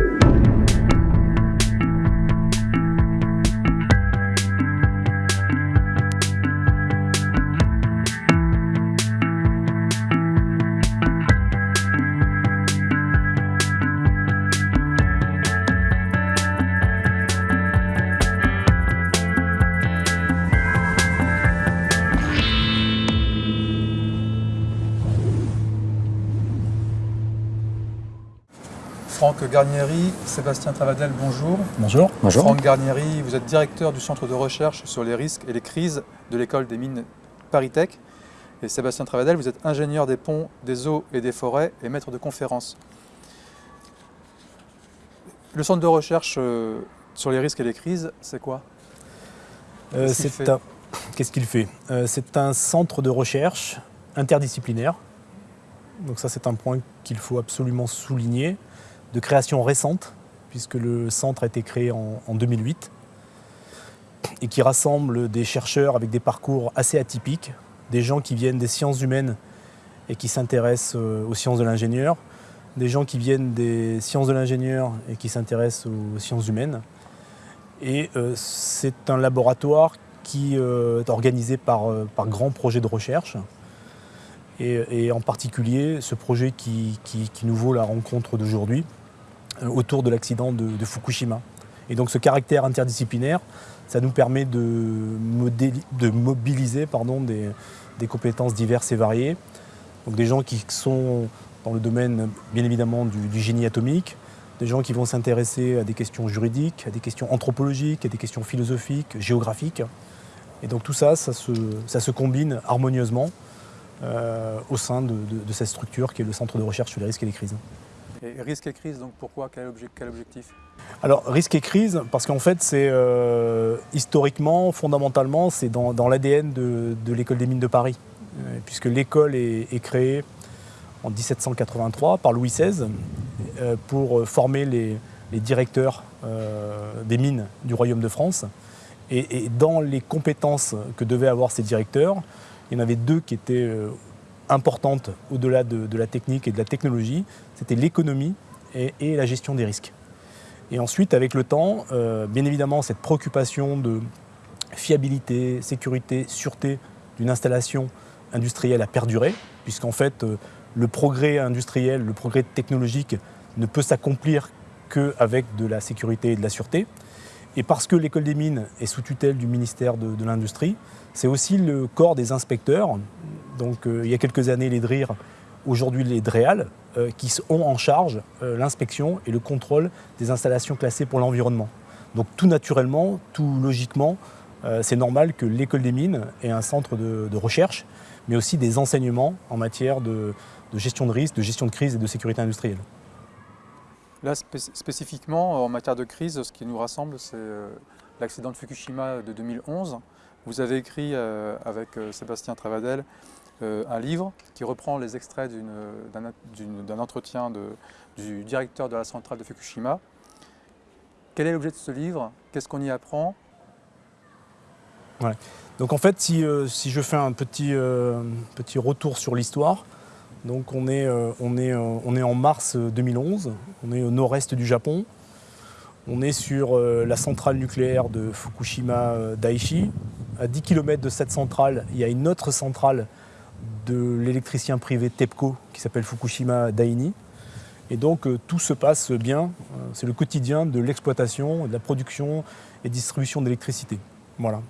Yeah. Franck Garnieri, Sébastien Travadel, bonjour. Bonjour. Bonjour. Franck Garnieri, vous êtes directeur du centre de recherche sur les risques et les crises de l'école des mines ParisTech. Et Sébastien Travadel, vous êtes ingénieur des ponts, des eaux et des forêts et maître de conférences. Le centre de recherche euh, sur les risques et les crises, c'est quoi? Euh, Qu'est-ce qu'il c'est fait? un- Qu'est-ce qu'il fait? Euh, C'est un centre de recherche interdisciplinaire. Donc ça, c'est un point qu'il faut absolument souligner, de création récente, puisque le centre a été créé en, en 2008, et qui rassemble des chercheurs avec des parcours assez atypiques, des gens qui viennent des sciences humaines et qui s'intéressent euh, aux sciences de l'ingénieur, des gens qui viennent des sciences de l'ingénieur et qui s'intéressent aux sciences humaines. Et euh, c'est un laboratoire qui euh, est organisé par, grands projets de recherche. Et, en particulier ce projet qui, nous vaut la rencontre d'aujourd'hui autour de l'accident de, Fukushima. Et donc ce caractère interdisciplinaire, ça nous permet de, mobiliser des, compétences diverses et variées. Donc des gens qui sont dans le domaine bien évidemment du, génie atomique, des gens qui vont s'intéresser à des questions juridiques, à des questions anthropologiques, à des questions philosophiques, géographiques. Et donc tout ça, ça se, combine harmonieusement euh, au sein de cette structure qui est le Centre de recherche sur les risques et les crises. Et risques et crises, donc pourquoi? Quel, obje- quel objectif? Alors, risque et crise, parce qu'en fait, c'est euh, historiquement, fondamentalement, c'est dans, l'ADN de, l'école des mines de Paris, Euh, puisque l'école est, créée en 1783 par Louis XVI euh, pour former les, directeurs des mines du Royaume de France. Et dans les compétences que devaient avoir ces directeurs, il y en avait deux qui étaient importantes au-delà de, la technique et de la technologie, c'était l'économie et- la gestion des risques. Et ensuite, avec le temps, euh, bien évidemment, cette préoccupation de fiabilité, sécurité, sûreté d'une installation industrielle a perduré, puisqu'en fait, euh, le progrès industriel, le progrès technologique ne peut s'accomplir qu'avec de la sécurité et de la sûreté. Et parce que l'école des mines est sous tutelle du ministère de l'Industrie, c'est aussi le corps des inspecteurs. Donc, euh, il y a quelques années, les DRIR, aujourd'hui les DREAL, euh, qui ont en charge euh, l'inspection et le contrôle des installations classées pour l'environnement. Donc tout naturellement, tout logiquement, c'est normal que l'école des mines ait un centre de, recherche, mais aussi des enseignements en matière de, de gestion de risque, de gestion de crise et de sécurité industrielle. Là, spé- spécifiquement, en matière de crise, ce qui nous rassemble, c'est l'accident de Fukushima de 2011. Vous avez écrit avec Sébastien Travadel un livre qui reprend les extraits d'une- d'un entretien du directeur de la centrale de Fukushima. Quel est l'objet de ce livre? Qu'est-ce qu'on y apprend? Donc en fait, si, euh, je fais un petit, euh, retour sur l'histoire, donc on est, euh, on, est, euh, en mars 2011, on est au nord-est du Japon, on est sur euh, la centrale nucléaire de Fukushima euh, Daiichi. À 10 km de cette centrale, il y a une autre centrale de l'électricien privé TEPCO qui s'appelle Fukushima Daini. Et donc euh, tout se passe bien, Euh, c'est le quotidien de l'exploitation, de la production et distribution d'électricité. Voilà.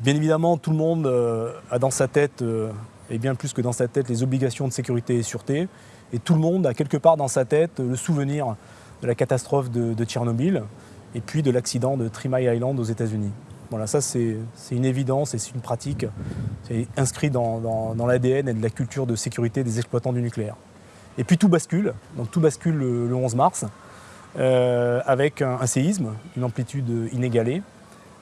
Bien évidemment, tout le monde euh, a dans sa tête, et bien plus que dans sa tête, les obligations de sécurité et sûreté. Et tout le monde a quelque part dans sa tête le souvenir de la catastrophe de, Tchernobyl et puis de l'accident de Mile Island aux États-Unis. Voilà, ça c'est une évidence et c'est une pratique. C'est inscrit dans, l'ADN et de la culture de sécurité des exploitants du nucléaire. Et puis tout bascule, donc tout bascule le, le 11 mars, euh, avec un, séisme, une amplitude inégalée,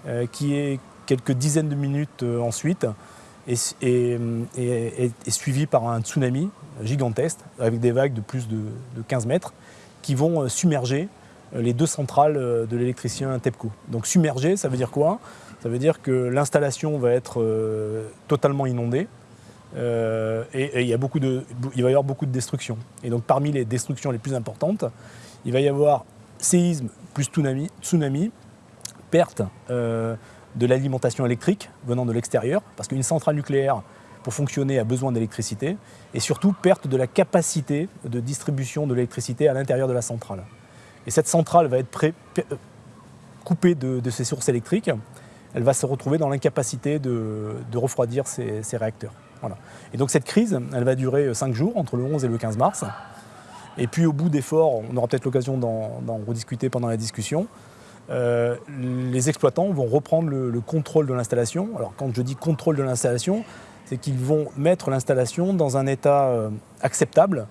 euh, qui est quelques dizaines de minutes euh, ensuite, et, et- suivi par un tsunami gigantesque, avec des vagues de plus de, de 15 mètres, qui vont submerger les deux centrales de l'électricien TEPCO. Donc submerger, ça veut dire quoi? Ça veut dire que l'installation va être euh, totalement inondée, et, il, y a beaucoup de, il va y avoir beaucoup de destruction. Et donc parmi les destructions les plus importantes, il va y avoir séisme plus tsunami, tsunami perte de l'alimentation électrique venant de l'extérieur, parce qu'une centrale nucléaire, pour fonctionner, a besoin d'électricité, et surtout perte de la capacité de distribution de l'électricité à l'intérieur de la centrale. Et cette centrale va être coupée de, ses sources électriques, elle va se retrouver dans l'incapacité de, refroidir ses, réacteurs. Et donc cette crise, elle va durer 5 jours, entre le 11 et le 15 mars. Et puis au bout d'efforts, on aura peut-être l'occasion d'en rediscuter pendant la discussion, euh, les exploitants vont reprendre le, contrôle de l'installation. Alors quand je dis contrôle de l'installation, c'est qu'ils vont mettre l'installation dans un état euh, acceptable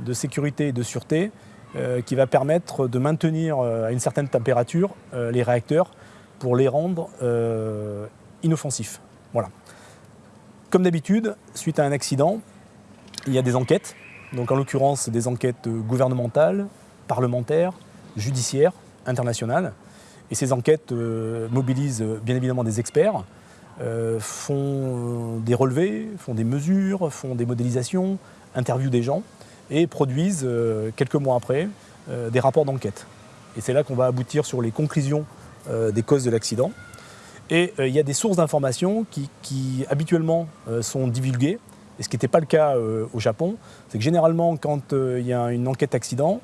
de sécurité et de sûreté euh, qui va permettre de maintenir à une certaine température les réacteurs pour les rendre inoffensifs. Voilà. Comme d'habitude, suite à un accident, il y a des enquêtes. Donc en l'occurrence des enquêtes gouvernementales, parlementaires, judiciaires, internationales. Et ces enquêtes euh, mobilisent euh, bien évidemment des experts, euh, font des relevés, font des mesures, font des modélisations, interviewent des gens et produisent quelques mois après des rapports d'enquête. Et c'est là qu'on va aboutir sur les conclusions des causes de l'accident. Et il y a des sources d'informations qui, habituellement sont divulguées, et ce qui n'était pas le cas au Japon, c'est que généralement quand il y a une enquête accident,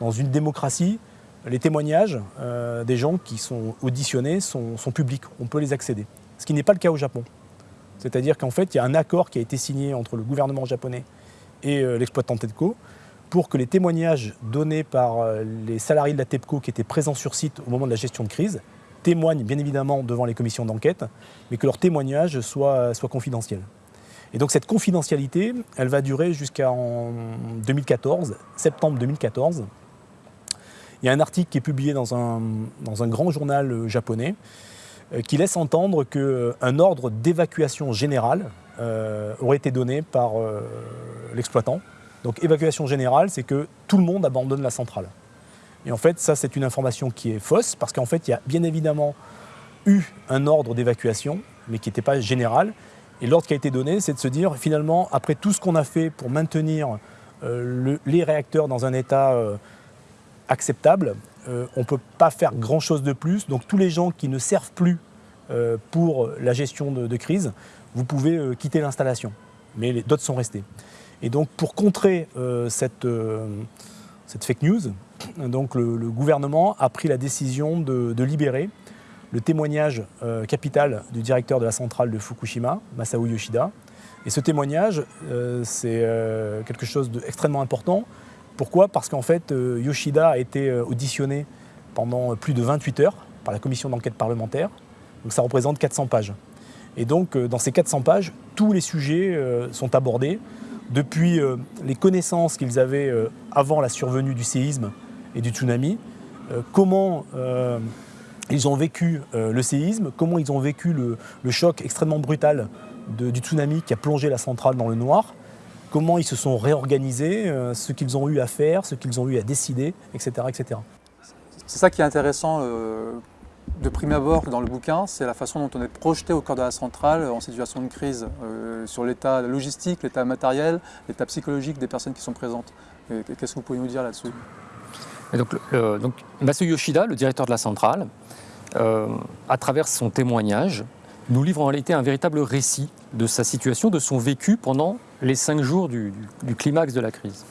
dans une démocratie, les témoignages euh, des gens qui sont auditionnés sont, publics, on peut les accéder. Ce qui n'est pas le cas au Japon. C'est-à-dire qu'en fait, il y a un accord qui a été signé entre le gouvernement japonais et euh, l'exploitant TEPCO pour que les témoignages donnés par euh, les salariés de la TEPCO qui étaient présents sur site au moment de la gestion de crise témoignent bien évidemment devant les commissions d'enquête, mais que leurs témoignages soient, soient confidentiels. Et donc cette confidentialité, elle va durer jusqu'en 2014, septembre 2014, il y a un article qui est publié dans un, grand journal euh, japonais euh, qui laisse entendre qu'un euh, ordre d'évacuation générale aurait été donné par l'exploitant. Donc évacuation générale, c'est que tout le monde abandonne la centrale. Et en fait, ça, c'est une information qui est fausse, parce qu'en fait, il y a bien évidemment eu un ordre d'évacuation, mais qui n'était pas général. Et l'ordre qui a été donné, c'est de se dire, finalement, après tout ce qu'on a fait pour maintenir les réacteurs dans un état acceptable. Euh, on ne peut pas faire grand-chose de plus. Donc tous les gens qui ne servent plus euh, pour la gestion de, crise, vous pouvez euh, quitter l'installation. Mais d'autres sont restés. Et donc pour contrer cette, cette, fake news, donc le, gouvernement a pris la décision de, libérer le témoignage capital du directeur de la centrale de Fukushima, Masao Yoshida. Et ce témoignage, c'est quelque chose d'extrêmement important pourquoi? Parce qu'en fait, euh, Yoshida a été euh, auditionné pendant plus de 28 heures par la commission d'enquête parlementaire. Donc ça représente 400 pages. Et donc, euh, dans ces 400 pages, tous les sujets sont abordés, depuis les connaissances qu'ils avaient avant la survenue du séisme et du tsunami, comment ils ont vécu le séisme, comment ils ont vécu le, choc extrêmement brutal du tsunami qui a plongé la centrale dans le noir, comment ils se sont réorganisés, euh, ce qu'ils ont eu à faire, ce qu'ils ont eu à décider, etc. etc. C'est ça qui est intéressant euh, de prime abord dans le bouquin, c'est la façon dont on est projeté au cœur de la centrale en situation de crise, euh, sur l'état logistique, l'état matériel, l'état psychologique des personnes qui sont présentes. Qu'est-ce que vous pouvez nous dire là-dessus? Donc, Yoshida, le directeur de la centrale, à travers son témoignage, nous livre en réalité un véritable récit de sa situation, de son vécu pendant les cinq jours du, climax de la crise.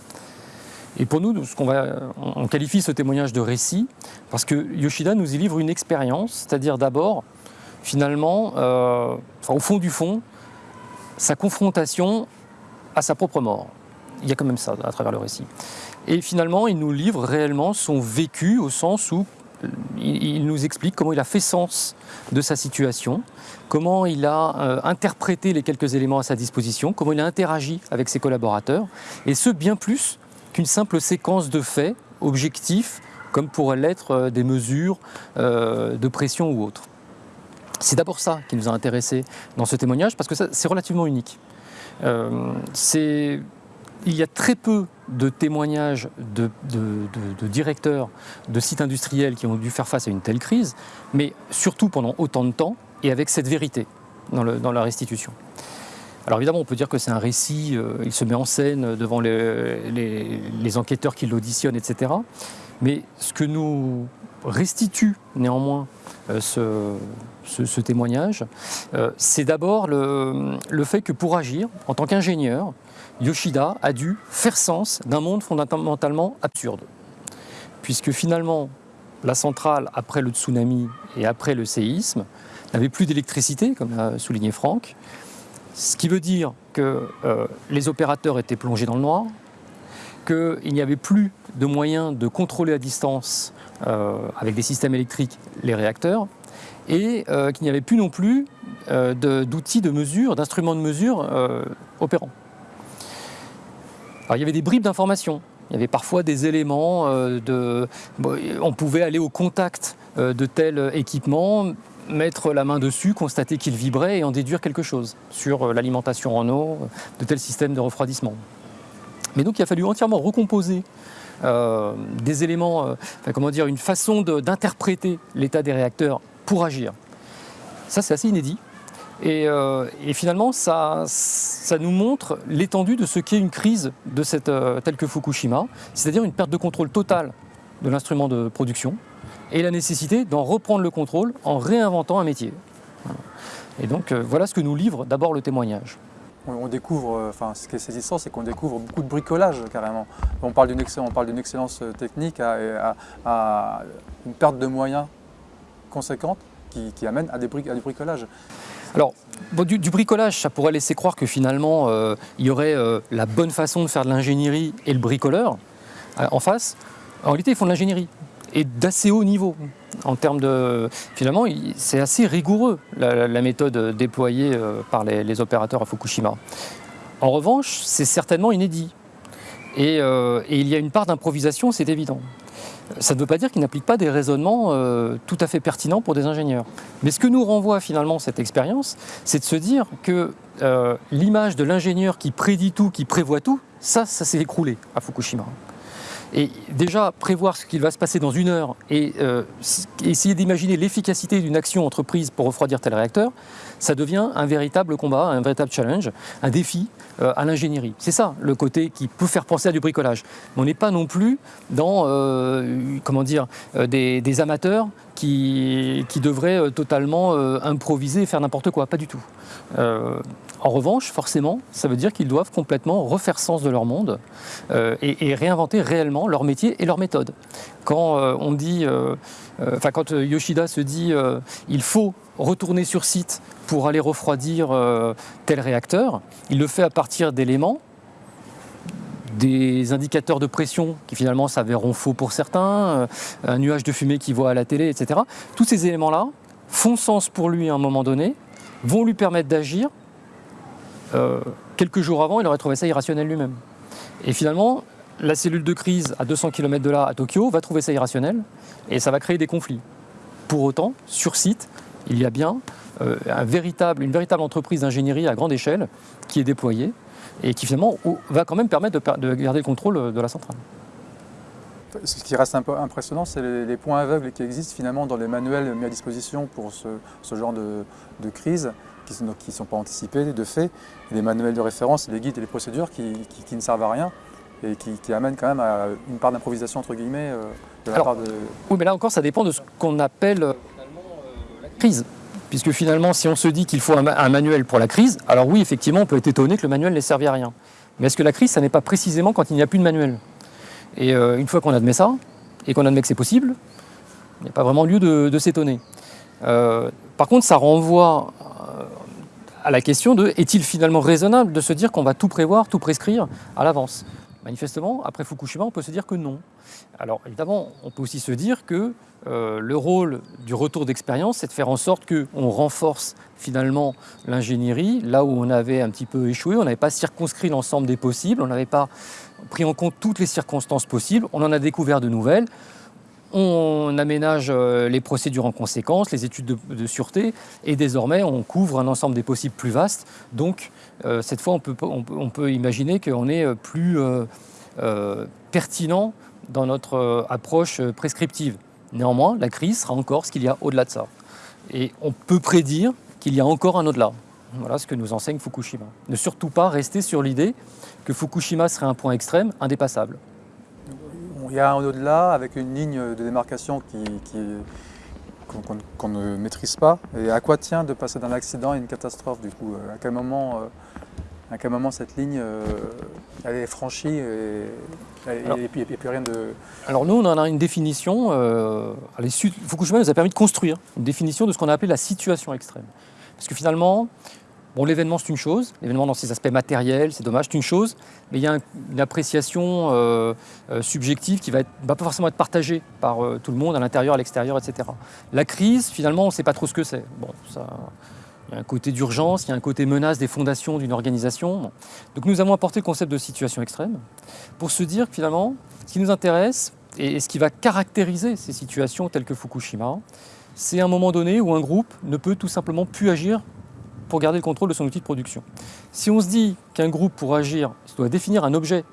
Et pour nous, ce qu'on va, on qualifie ce témoignage de récit parce que Yoshida nous y livre une expérience, c'est-à-dire d'abord, finalement, euh, au fond du fond, sa confrontation à sa propre mort. Il y a quand même ça à travers le récit. Et finalement, il nous livre réellement son vécu au sens où il, nous explique comment il a fait sens de sa situation, comment il a euh, interprété les quelques éléments à sa disposition, comment il a interagi avec ses collaborateurs, et ce bien plus qu'une simple séquence de faits objectifs, comme pourraient l'être euh, des mesures euh, de pression ou autres. C'est d'abord ça qui nous a intéressés dans ce témoignage, parce que c'est relativement unique. c'est il y a très peu de témoignages de, directeurs de sites industriels qui ont dû faire face à une telle crise, mais surtout pendant autant de temps et avec cette vérité dans, la restitution. Alors évidemment, on peut dire que c'est un récit, il se met en scène devant les, les enquêteurs qui l'auditionnent, etc. Mais ce que nous restitue néanmoins euh, ce, témoignage, euh, c'est d'abord le, fait que pour agir, en tant qu'ingénieur, Yoshida a dû faire sens d'un monde fondamentalement absurde. Puisque finalement, la centrale, après le tsunami et après le séisme, n'avait plus d'électricité, comme l'a souligné Franck, ce qui veut dire que euh, les opérateurs étaient plongés dans le noir, qu'il n'y avait plus de moyens de contrôler à distance euh, avec des systèmes électriques les réacteurs, et euh, qu'il n'y avait plus non plus d'outils de, mesure, d'instruments de mesure opérants. Il y avait des bribes d'informations. Il y avait parfois des éléments on pouvait aller au contact de tel équipement, mettre la main dessus, constater qu'il vibrait et en déduire quelque chose sur l'alimentation en eau de tel système de refroidissement. Mais donc il a fallu entièrement recomposer euh, des éléments, euh, comment dire, une façon d'interpréter l'état des réacteurs pour agir. Ça, c'est assez inédit. Et, euh, finalement, ça, ça, nous montre l'étendue de ce qu'est une crise de cette, telle que Fukushima, c'est-à-dire une perte de contrôle totale de l'instrument de production et la nécessité d'en reprendre le contrôle en réinventant un métier. Et donc, voilà ce que nous livre d'abord le témoignage on, découvre, euh, enfin ce qui est saisissant, c'est qu'on découvre beaucoup de bricolage carrément. On parle d'une excellence, euh, technique à, une perte de moyens conséquente qui, amène à des, bricolages. Alors, du, bricolage, ça pourrait laisser croire que finalement, euh, il y aurait la bonne façon de faire de l'ingénierie et le bricoleur en face. En réalité, ils font de l'ingénierie et d'assez haut niveau. En termes de, finalement, c'est assez rigoureux la, méthode déployée euh, par les, opérateurs à Fukushima. En revanche, c'est certainement inédit. Euh, et, il y a une part d'improvisation, c'est évident. Ça ne veut pas dire qu'il n'applique pas des raisonnements euh, tout à fait pertinents pour des ingénieurs. Mais ce que nous renvoie finalement cette expérience, c'est de se dire que l'image de l'ingénieur qui prédit tout, qui prévoit tout, ça, ça s'est écroulé à Fukushima. Et déjà, prévoir ce qu'il va se passer dans une heure et euh, essayer d'imaginer l'efficacité d'une action entreprise pour refroidir tel réacteur, ça devient un véritable combat, un véritable challenge, un défi euh, à l'ingénierie. C'est ça le côté qui peut faire penser à du bricolage. Mais on n'est pas non plus dans euh, comment dire, des, amateurs qui, qui devraient totalement improviser et faire n'importe quoi. Pas du tout. En revanche, forcément, ça veut dire qu'ils doivent complètement refaire sens de leur monde euh, et, réinventer réellement leur métier et leur méthode. Quand euh, euh, Yoshida se dit, il faut retourner sur site pour aller refroidir tel réacteur, il le fait à partir d'éléments des indicateurs de pression qui finalement s'avéreront faux pour certains, un nuage de fumée qu'il voit à la télé, etc. Tous ces éléments-là font sens pour lui à un moment donné, vont lui permettre d'agir euh, quelques jours avant, il aurait trouvé ça irrationnel lui-même. Et finalement, la cellule de crise à 200 km de là, à Tokyo, va trouver ça irrationnel et ça va créer des conflits. Pour autant, sur site, il y a bien euh, une véritable entreprise d'ingénierie à grande échelle qui est déployée et qui finalement va quand même permettre de, garder le contrôle de la centrale. Ce qui reste un peu impressionnant, c'est les, points aveugles qui existent finalement dans les manuels mis à disposition pour ce, genre de crise qui ne sont, pas anticipés de fait, les manuels de référence, les guides et les procédures qui, ne servent à rien et qui, amènent quand même à une part d'improvisation entre guillemets euh, de la part de... Oui, mais là encore, ça dépend de ce qu'on appelle euh, la crise. Puisque finalement, si on se dit qu'il faut un, manuel pour la crise, alors oui, effectivement, on peut être étonné que le manuel n'ait servi à rien. Mais est-ce que la crise, ça n'est pas précisément quand il n'y a plus de manuel? Et euh, une fois qu'on admet ça, et qu'on admet que c'est possible, il n'y a pas vraiment lieu de, de s'étonner. par contre, ça renvoie à la question de est-il finalement raisonnable de se dire qu'on va tout prévoir, tout prescrire à l'avance? Manifestement, après Fukushima, on peut se dire que non. Alors évidemment, on peut aussi se dire que euh, le rôle du retour d'expérience, c'est de faire en sorte qu'on renforce finalement l'ingénierie, là où on avait un petit peu échoué, on n'avait pas circonscrit l'ensemble des possibles, on n'avait pas pris en compte toutes les circonstances possibles, on en a découvert de nouvelles, on aménage euh, les procédures en conséquence, les études de, sûreté, et désormais on couvre un ensemble des possibles plus vastes. Donc euh, cette fois, on peut, imaginer qu'on est euh, plus pertinent dans notre approche prescriptive. Néanmoins, la crise sera encore ce qu'il y a au-delà de ça. Et on peut prédire qu'il y a encore un au-delà. Voilà ce que nous enseigne Fukushima. Ne surtout pas rester sur l'idée que Fukushima serait un point extrême, indépassable. Il y a un au-delà avec une ligne de démarcation qui, qu'on ne maîtrise pas. Et à quoi tient de passer d'un accident à une catastrophe du coup À quel moment, euh, à quel moment cette ligne euh, elle est franchie et il n'y a, plus rien de... Alors nous, on en a une définition, euh, Fukushima nous a permis de construire une définition de ce qu'on a appelé la situation extrême. Parce que finalement, Bon, l'événement, c'est une chose, l'événement dans ses aspects matériels, c'est dommage, c'est une chose, mais il y a une appréciation euh, euh, subjective qui va, va pas forcément être partagée par euh, tout le monde, à l'intérieur, à l'extérieur, etc. La crise, finalement, on ne sait pas trop ce que c'est. Bon, ça, il y a un côté d'urgence, il y a un côté menace des fondations d'une organisation. Donc nous avons apporté le concept de situation extrême pour se dire que finalement, ce qui nous intéresse et ce qui va caractériser ces situations telles que Fukushima, c'est un moment donné où un groupe ne peut tout simplement plus agir pour garder le contrôle de son outil de production. Si on se dit qu'un groupe, pour agir, doit définir un objet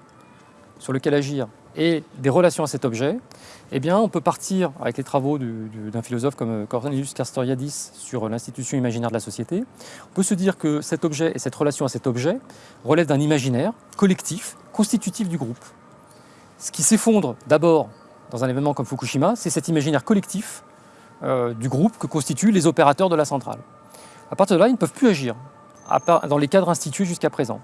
sur lequel agir et des relations à cet objet, eh bien, on peut partir avec les travaux d'un philosophe comme Cornelius Castoriadis sur l'institution imaginaire de la société. On peut se dire que cet objet et cette relation à cet objet relèvent d'un imaginaire collectif, constitutif du groupe. Ce qui s'effondre d'abord dans un événement comme Fukushima, c'est cet imaginaire collectif euh, du groupe que constituent les opérateurs de la centrale. À partir de là, ils ne peuvent plus agir dans les cadres institués jusqu'à présent.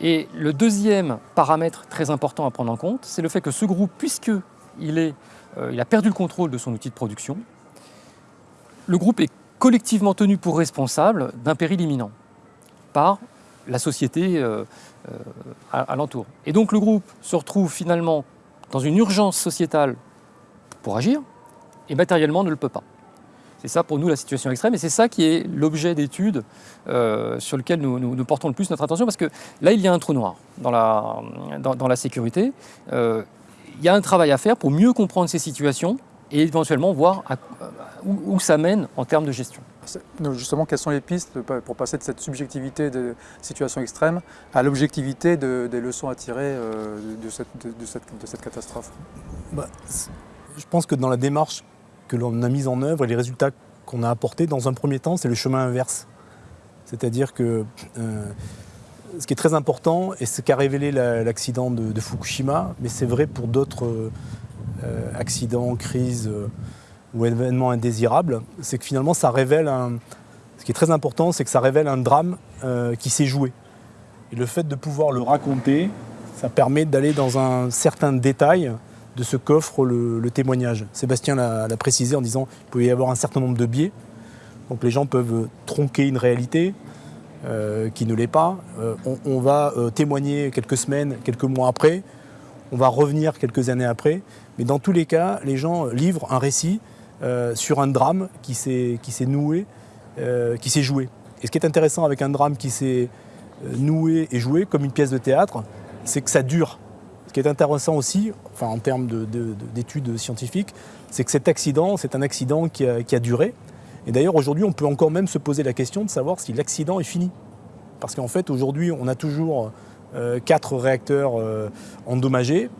Et le deuxième paramètre très important à prendre en compte, c'est le fait que ce groupe, puisqu'il euh, a perdu le contrôle de son outil de production, le groupe est collectivement tenu pour responsable d'un péril imminent par la société euh, euh, alentour. Et donc le groupe se retrouve finalement dans une urgence sociétale pour agir, et matériellement ne le peut pas. C'est ça pour nous la situation extrême et c'est ça qui est l'objet d'étude euh, sur lequel nous, portons le plus notre attention parce que là il y a un trou noir dans la, dans, la sécurité. Euh, il y a un travail à faire pour mieux comprendre ces situations et éventuellement voir où, ça mène en termes de gestion. Justement, quelles sont les pistes pour passer de cette subjectivité de situation extrême à l'objectivité des leçons à tirer euh, de, cette, de, cette, catastrophe? Bah, Je pense que dans la démarche que l'on a mise en œuvre et les résultats qu'on a apportés, dans un premier temps, c'est le chemin inverse. C'est-à-dire que euh, ce qui est très important, et ce qu'a révélé l'accident de, Fukushima, mais c'est vrai pour d'autres euh, accidents, crises euh, ou événements indésirables, c'est que finalement ça révèle. Ce qui est très important, c'est que ça révèle un drame qui s'est joué. Et le fait de pouvoir le raconter, ça permet d'aller dans un certain détail de ce qu'offre le, témoignage. Sébastien l'a précisé en disant qu'il pouvait y avoir un certain nombre de biais. Donc les gens peuvent tronquer une réalité euh, qui ne l'est pas. Euh, on, va euh, témoigner quelques semaines, quelques mois après. On va revenir quelques années après. Mais dans tous les cas, les gens livrent un récit sur un drame qui s'est noué, qui s'est joué. Et ce qui est intéressant avec un drame qui s'est noué et joué, comme une pièce de théâtre, c'est que ça dure. Ce qui est intéressant aussi, enfin, en termes d'études scientifiques, c'est que cet accident, c'est un accident qui a, duré. Et d'ailleurs, aujourd'hui, on peut encore même se poser la question de savoir si l'accident est fini. Parce qu'en fait, aujourd'hui, on a toujours euh, quatre réacteurs euh, endommagés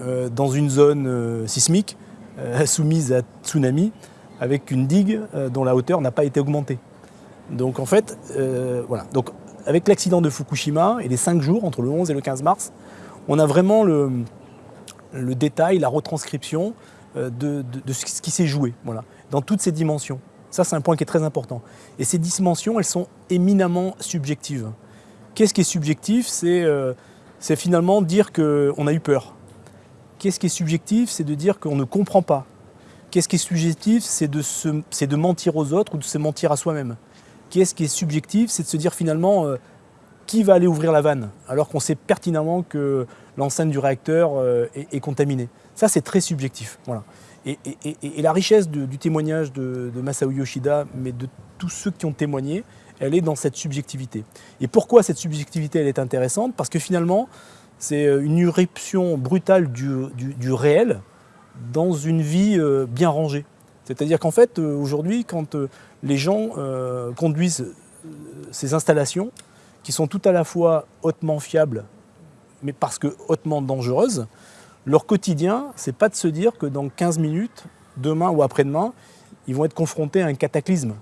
euh, dans une zone sismique soumise à tsunami avec une digue dont la hauteur n'a pas été augmentée. Donc en fait, voilà. Donc avec l'accident de Fukushima et les cinq jours entre le 11 et le 15 mars, on a vraiment le, détail, la retranscription euh, de, ce qui s'est joué, voilà, dans toutes ces dimensions. Ça, c'est un point qui est très important. Et ces dimensions, elles sont éminemment subjectives. Qu'est-ce qui est subjectif? Euh, C'est finalement dire qu'on a eu peur. Qu'est-ce qui est subjectif? C'est de dire qu'on ne comprend pas. Qu'est-ce qui est subjectif? C'est de, mentir aux autres ou de se mentir à soi-même. Qu'est-ce qui est subjectif? C'est de se dire finalement, euh, qui va aller ouvrir la vanne alors qu'on sait pertinemment que l'enceinte du réacteur euh, est, contaminée Ça, c'est très subjectif. Voilà. Et, la richesse du témoignage de, Masao Yoshida, mais de tous ceux qui ont témoigné, elle est dans cette subjectivité. Et pourquoi cette subjectivité elle est intéressante? Parce que finalement, c'est euh, une irruption brutale du, réel dans une vie euh, bien rangée. C'est-à-dire qu'en fait, aujourd'hui, quand les gens conduisent ces installations, qui sont tout à la fois hautement fiables, mais parce que hautement dangereuses, leur quotidien, c'est pas de se dire que dans 15 minutes, demain ou après-demain, ils vont être confrontés à un cataclysme.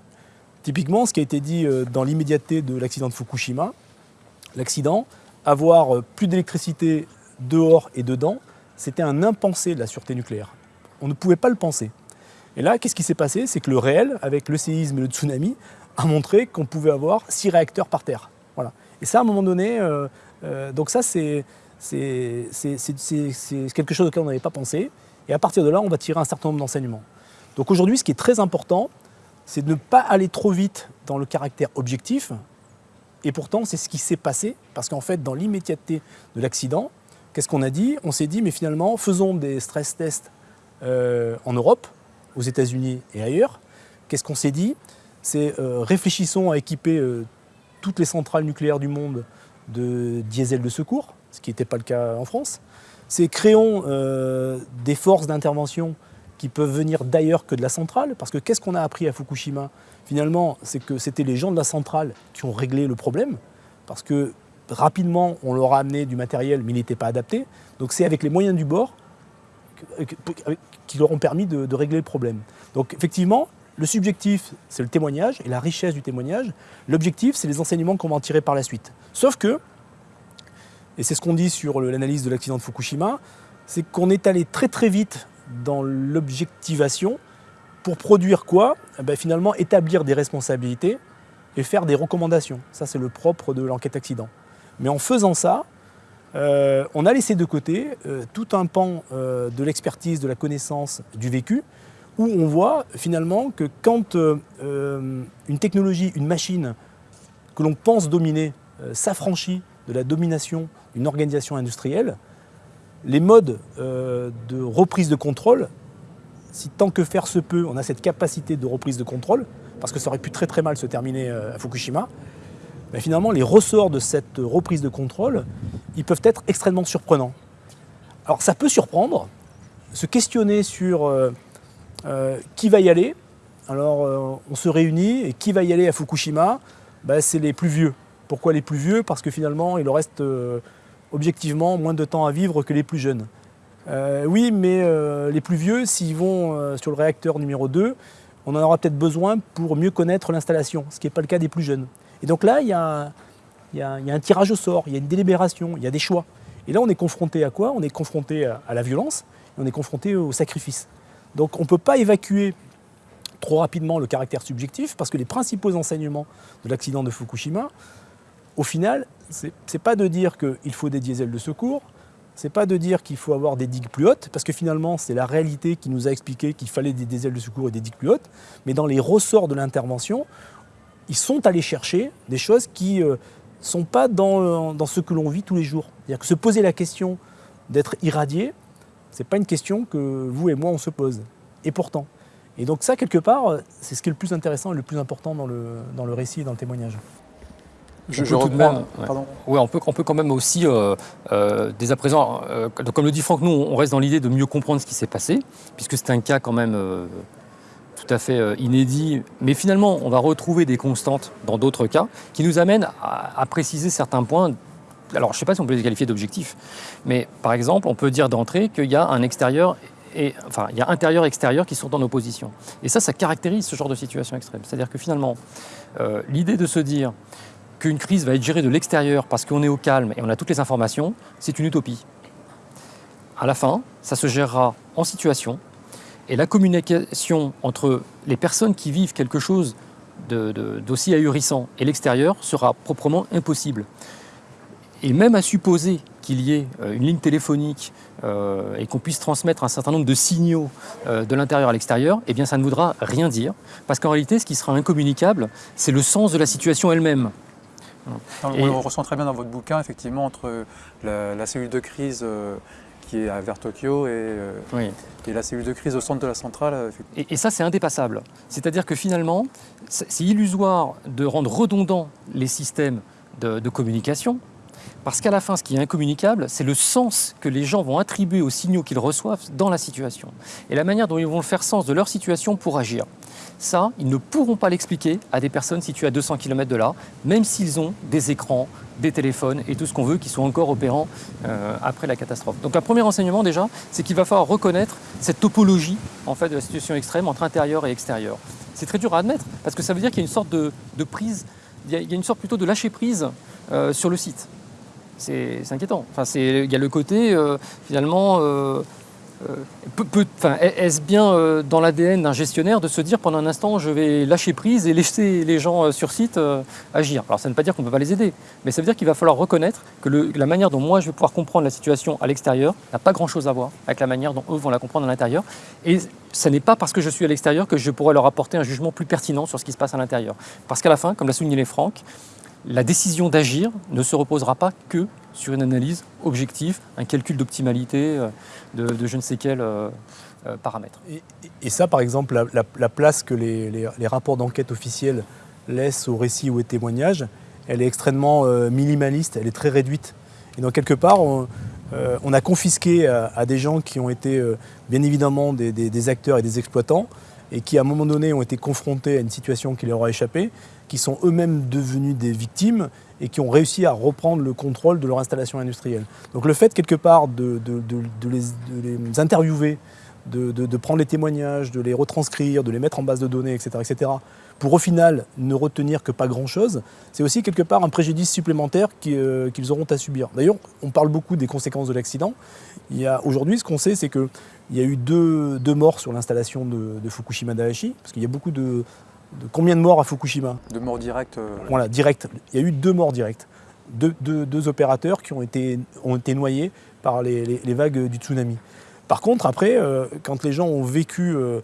Typiquement, ce qui a été dit euh, dans l'immédiateté de l'accident de Fukushima, l'accident, avoir euh, plus d'électricité dehors et dedans, c'était un impensé de la sûreté nucléaire. On ne pouvait pas le penser. Et là, qu'est-ce qui s'est passé? C'est que le réel, avec le séisme et le tsunami, a montré qu'on pouvait avoir six réacteurs par terre. Et ça, à un moment donné, euh, donc ça, c'est quelque chose auquel on n'avait pas pensé. Et à partir de là, on va tirer un certain nombre d'enseignements. Donc aujourd'hui, ce qui est très important, c'est de ne pas aller trop vite dans le caractère objectif. Et pourtant, c'est ce qui s'est passé, parce qu'en fait, dans l'immédiateté de l'accident, qu'est-ce qu'on a dit? On s'est dit, mais finalement, faisons des stress tests euh, en Europe, aux États-Unis et ailleurs. Qu'est-ce qu'on s'est dit? C'est euh, réfléchissons à équiper euh, toutes les centrales nucléaires du monde de diesel de secours, ce qui n'était pas le cas en France. C'est créons des forces d'intervention qui peuvent venir d'ailleurs que de la centrale. Parce que qu'est-ce qu'on a appris à Fukushima? Finalement, c'est que c'était les gens de la centrale qui ont réglé le problème. Parce que rapidement, on leur a amené du matériel, mais il n'était pas adapté. Donc c'est avec les moyens du bord qui leur ont permis de, de régler le problème. Donc effectivement, le subjectif, c'est le témoignage et la richesse du témoignage. L'objectif, c'est les enseignements qu'on va en tirer par la suite. Sauf que, et c'est ce qu'on dit sur l'analyse de l'accident de Fukushima, c'est qu'on est allé très très vite dans l'objectivation pour produire quoi? Eh ben, Finalement, établir des responsabilités et faire des recommandations. Ça, c'est le propre de l'enquête accident. Mais en faisant ça, euh, on a laissé de côté euh, tout un pan euh, de l'expertise, de la connaissance, du vécu, où on voit finalement que quand une technologie, une machine que l'on pense dominer s'affranchit de la domination d'une organisation industrielle, les modes euh, de reprise de contrôle, si tant que faire se peut, on a cette capacité de reprise de contrôle, parce que ça aurait pu très très mal se terminer euh, à Fukushima, mais finalement les ressorts de cette reprise de contrôle, ils peuvent être extrêmement surprenants. Alors ça peut surprendre, se questionner sur euh, qui va y aller? Alors on se réunit et qui va y aller à Fukushima? Ben, C'est les plus vieux. Pourquoi les plus vieux? Parce que finalement il reste objectivement moins de temps à vivre que les plus jeunes. Euh, oui, mais euh, les plus vieux, s'ils vont euh, sur le réacteur numéro 2, on en aura peut-être besoin pour mieux connaître l'installation, ce qui n'est pas le cas des plus jeunes. Et donc là, il y, a, un tirage au sort, il y a une délibération, il y a des choix. Et là, on est confronté à quoi? On est confronté à, la violence, et on est confronté au sacrifice. Donc on ne peut pas évacuer trop rapidement le caractère subjectif, parce que les principaux enseignements de l'accident de Fukushima, au final, ce n'est pas de dire qu'il faut des diesels de secours, c'est pas de dire qu'il faut avoir des digues plus hautes, parce que finalement, c'est la réalité qui nous a expliqué qu'il fallait des diesels de secours et des digues plus hautes, mais dans les ressorts de l'intervention, ils sont allés chercher des choses qui ne euh, sont pas dans, dans, ce que l'on vit tous les jours. C'est-à-dire que se poser la question d'être irradié, ce n'est pas une question que vous et moi on se pose. Et pourtant. Et donc ça, quelque part, c'est ce qui est le plus intéressant et le plus important dans le, dans le récit et dans le témoignage. Je, je tout de même, ouais. on, peut, on peut quand même aussi, euh, euh, dès à présent, euh, comme le dit Franck, nous, on reste dans l'idée de mieux comprendre ce qui s'est passé, puisque c'est un cas quand même tout à fait inédit. Mais finalement, on va retrouver des constantes dans d'autres cas qui nous amènent à, préciser certains points. Alors, je ne sais pas si on peut les qualifier d'objectifs, mais par exemple, on peut dire d'entrée qu'il y a un extérieur et, enfin, il y a intérieur et extérieur qui sont en opposition. Et ça, ça caractérise ce genre de situation extrême. C'est-à-dire que finalement, l'idée de se dire qu'une crise va être gérée de l'extérieur parce qu'on est au calme et on a toutes les informations, c'est une utopie. À la fin, ça se gérera en situation et la communication entre les personnes qui vivent quelque chose d'aussi ahurissant et l'extérieur sera proprement impossible. Et même à supposer qu'il y ait euh, une ligne téléphonique euh, et qu'on puisse transmettre un certain nombre de signaux euh, de l'intérieur à l'extérieur, eh bien ça ne voudra rien dire, parce qu'en réalité, ce qui sera incommunicable, c'est le sens de la situation elle-même. On ressent très bien dans votre bouquin, effectivement, entre la, cellule de crise euh, qui est vers Tokyo et, la cellule de crise au centre de la centrale. Euh, et, ça, c'est indépassable. C'est-à-dire que finalement, c'est illusoire de rendre redondants les systèmes de communication, parce qu'à la fin, ce qui est incommunicable, c'est le sens que les gens vont attribuer aux signaux qu'ils reçoivent dans la situation. Et la manière dont ils vont faire sens de leur situation pour agir. Ça, ils ne pourront pas l'expliquer à des personnes situées à 200 km de là, même s'ils ont des écrans, des téléphones et tout ce qu'on veut qui sont encore opérants euh, après la catastrophe. Donc un premier enseignement déjà, c'est qu'il va falloir reconnaître cette topologie en fait, de la situation extrême entre intérieur et extérieur. c'est très dur à admettre, parce que ça veut dire qu'il y a une sorte de, prise, il y, a, une sorte plutôt de lâcher prise sur le site. C'est inquiétant. Enfin, il y a le côté, finalement, euh, est-ce bien euh, dans l'ADN d'un gestionnaire de se dire pendant un instant je vais lâcher prise et laisser les gens euh, sur site agir? Alors ça ne veut pas dire qu'on ne peut pas les aider, mais ça veut dire qu'il va falloir reconnaître que la manière dont moi je vais pouvoir comprendre la situation à l'extérieur n'a pas grand-chose à voir avec la manière dont eux vont la comprendre à l'intérieur. Et ce n'est pas parce que je suis à l'extérieur que je pourrais leur apporter un jugement plus pertinent sur ce qui se passe à l'intérieur. Parce qu'à la fin, comme l'a souligné les Franck, la décision d'agir ne se reposera pas que sur une analyse objective, un calcul d'optimalité euh, de, je ne sais quel euh, euh, paramètre. Et, ça, par exemple, la, place que les, rapports d'enquête officiels laissent au récit ou au témoignage, elle est extrêmement minimaliste, elle est très réduite. Et donc, quelque part, on, a confisqué à, des gens qui ont été, bien évidemment, des, acteurs et des exploitants, et qui, à un moment donné, ont été confrontés à une situation qui leur a échappé, qui sont eux-mêmes devenus des victimes et qui ont réussi à reprendre le contrôle de leur installation industrielle. Donc le fait quelque part de, les, interviewer, de, prendre les témoignages, de les retranscrire, de les mettre en base de données, etc., etc., pour au final ne retenir que pas grand-chose, c'est aussi quelque part un préjudice supplémentaire euh, qu'ils auront à subir. D'ailleurs, on parle beaucoup des conséquences de l'accident. Aujourd'hui, ce qu'on sait, c'est qu'il y a eu deux, morts sur l'installation de, de, Fukushima Daiichi, parce qu'il y a beaucoup de, combien de morts à Fukushima De morts directes euh, Voilà, directes. Il y a eu deux morts directes. Deux, opérateurs qui ont été, ont été noyés par les, vagues du tsunami. Par contre, après, euh, quand les gens ont vécu euh,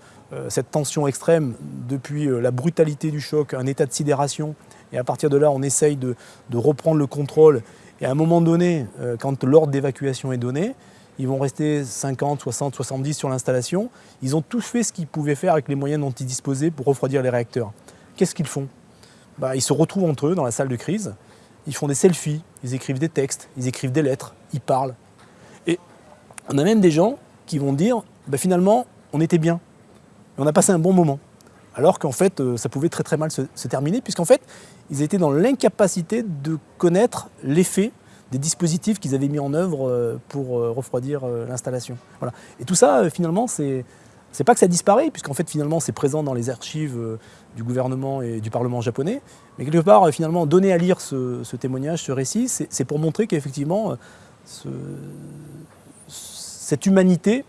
cette tension extrême depuis la brutalité du choc, un état de sidération, et à partir de là, on essaye de, de reprendre le contrôle, et à un moment donné, quand l'ordre d'évacuation est donné, ils vont rester 50, 60, 70 sur l'installation. Ils ont tous fait ce qu'ils pouvaient faire avec les moyens dont ils disposaient pour refroidir les réacteurs. Qu'est-ce qu'ils font? Bah, Ils se retrouvent entre eux dans la salle de crise, ils font des selfies, ils écrivent des textes, ils écrivent des lettres, ils parlent. Et on a même des gens qui vont dire bah, finalement, on était bien, on a passé un bon moment. Alors qu'en fait, euh, ça pouvait très très mal se, se terminer, puisqu'en fait, ils étaient dans l'incapacité de connaître l'effet des dispositifs qu'ils avaient mis en œuvre euh, pour euh, refroidir euh, l'installation. Voilà. Et tout ça, finalement, c'est c'est pas que ça disparaît, puisqu'en fait, finalement, c'est présent dans les archives du gouvernement et du Parlement japonais. Mais quelque part, finalement, donner à lire ce, témoignage, ce récit, c'est pour montrer qu'effectivement, cette humanité,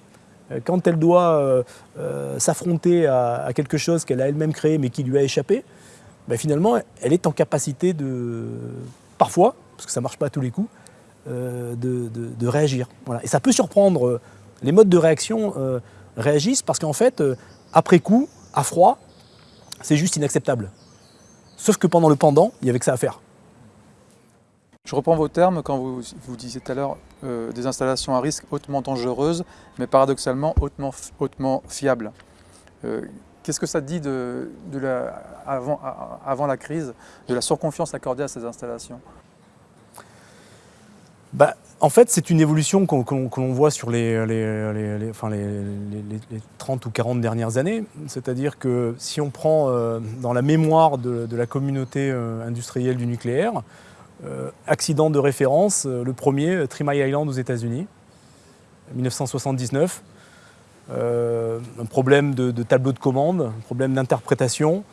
quand elle doit s'affronter à, quelque chose qu'elle a elle-même créé mais qui lui a échappé, ben, finalement, elle est en capacité de, parfois, parce que ça ne marche pas à tous les coups, euh, de, réagir. Et ça peut surprendre, euh, les modes de réaction euh, réagissent parce qu'en fait, après coup, à froid, c'est juste inacceptable. Sauf que pendant le pendant, il y avait que ça à faire. Je reprends vos termes quand vous, vous disiez tout à l'heure des installations à risque hautement dangereuses, mais paradoxalement hautement, hautement fiables. Qu'est-ce que ça dit de, avant, avant la crise, de la surconfiance accordée à ces installations? Bah, en fait, c'est une évolution qu'on voit sur les, les, 30 ou 40 dernières années. C'est-à-dire que si on prend euh, dans la mémoire de, la communauté euh, industrielle du nucléaire, euh, accident de référence, le premier, Three Island aux États-Unis, 1979. un problème de, tableau de commande, un problème d'interprétation,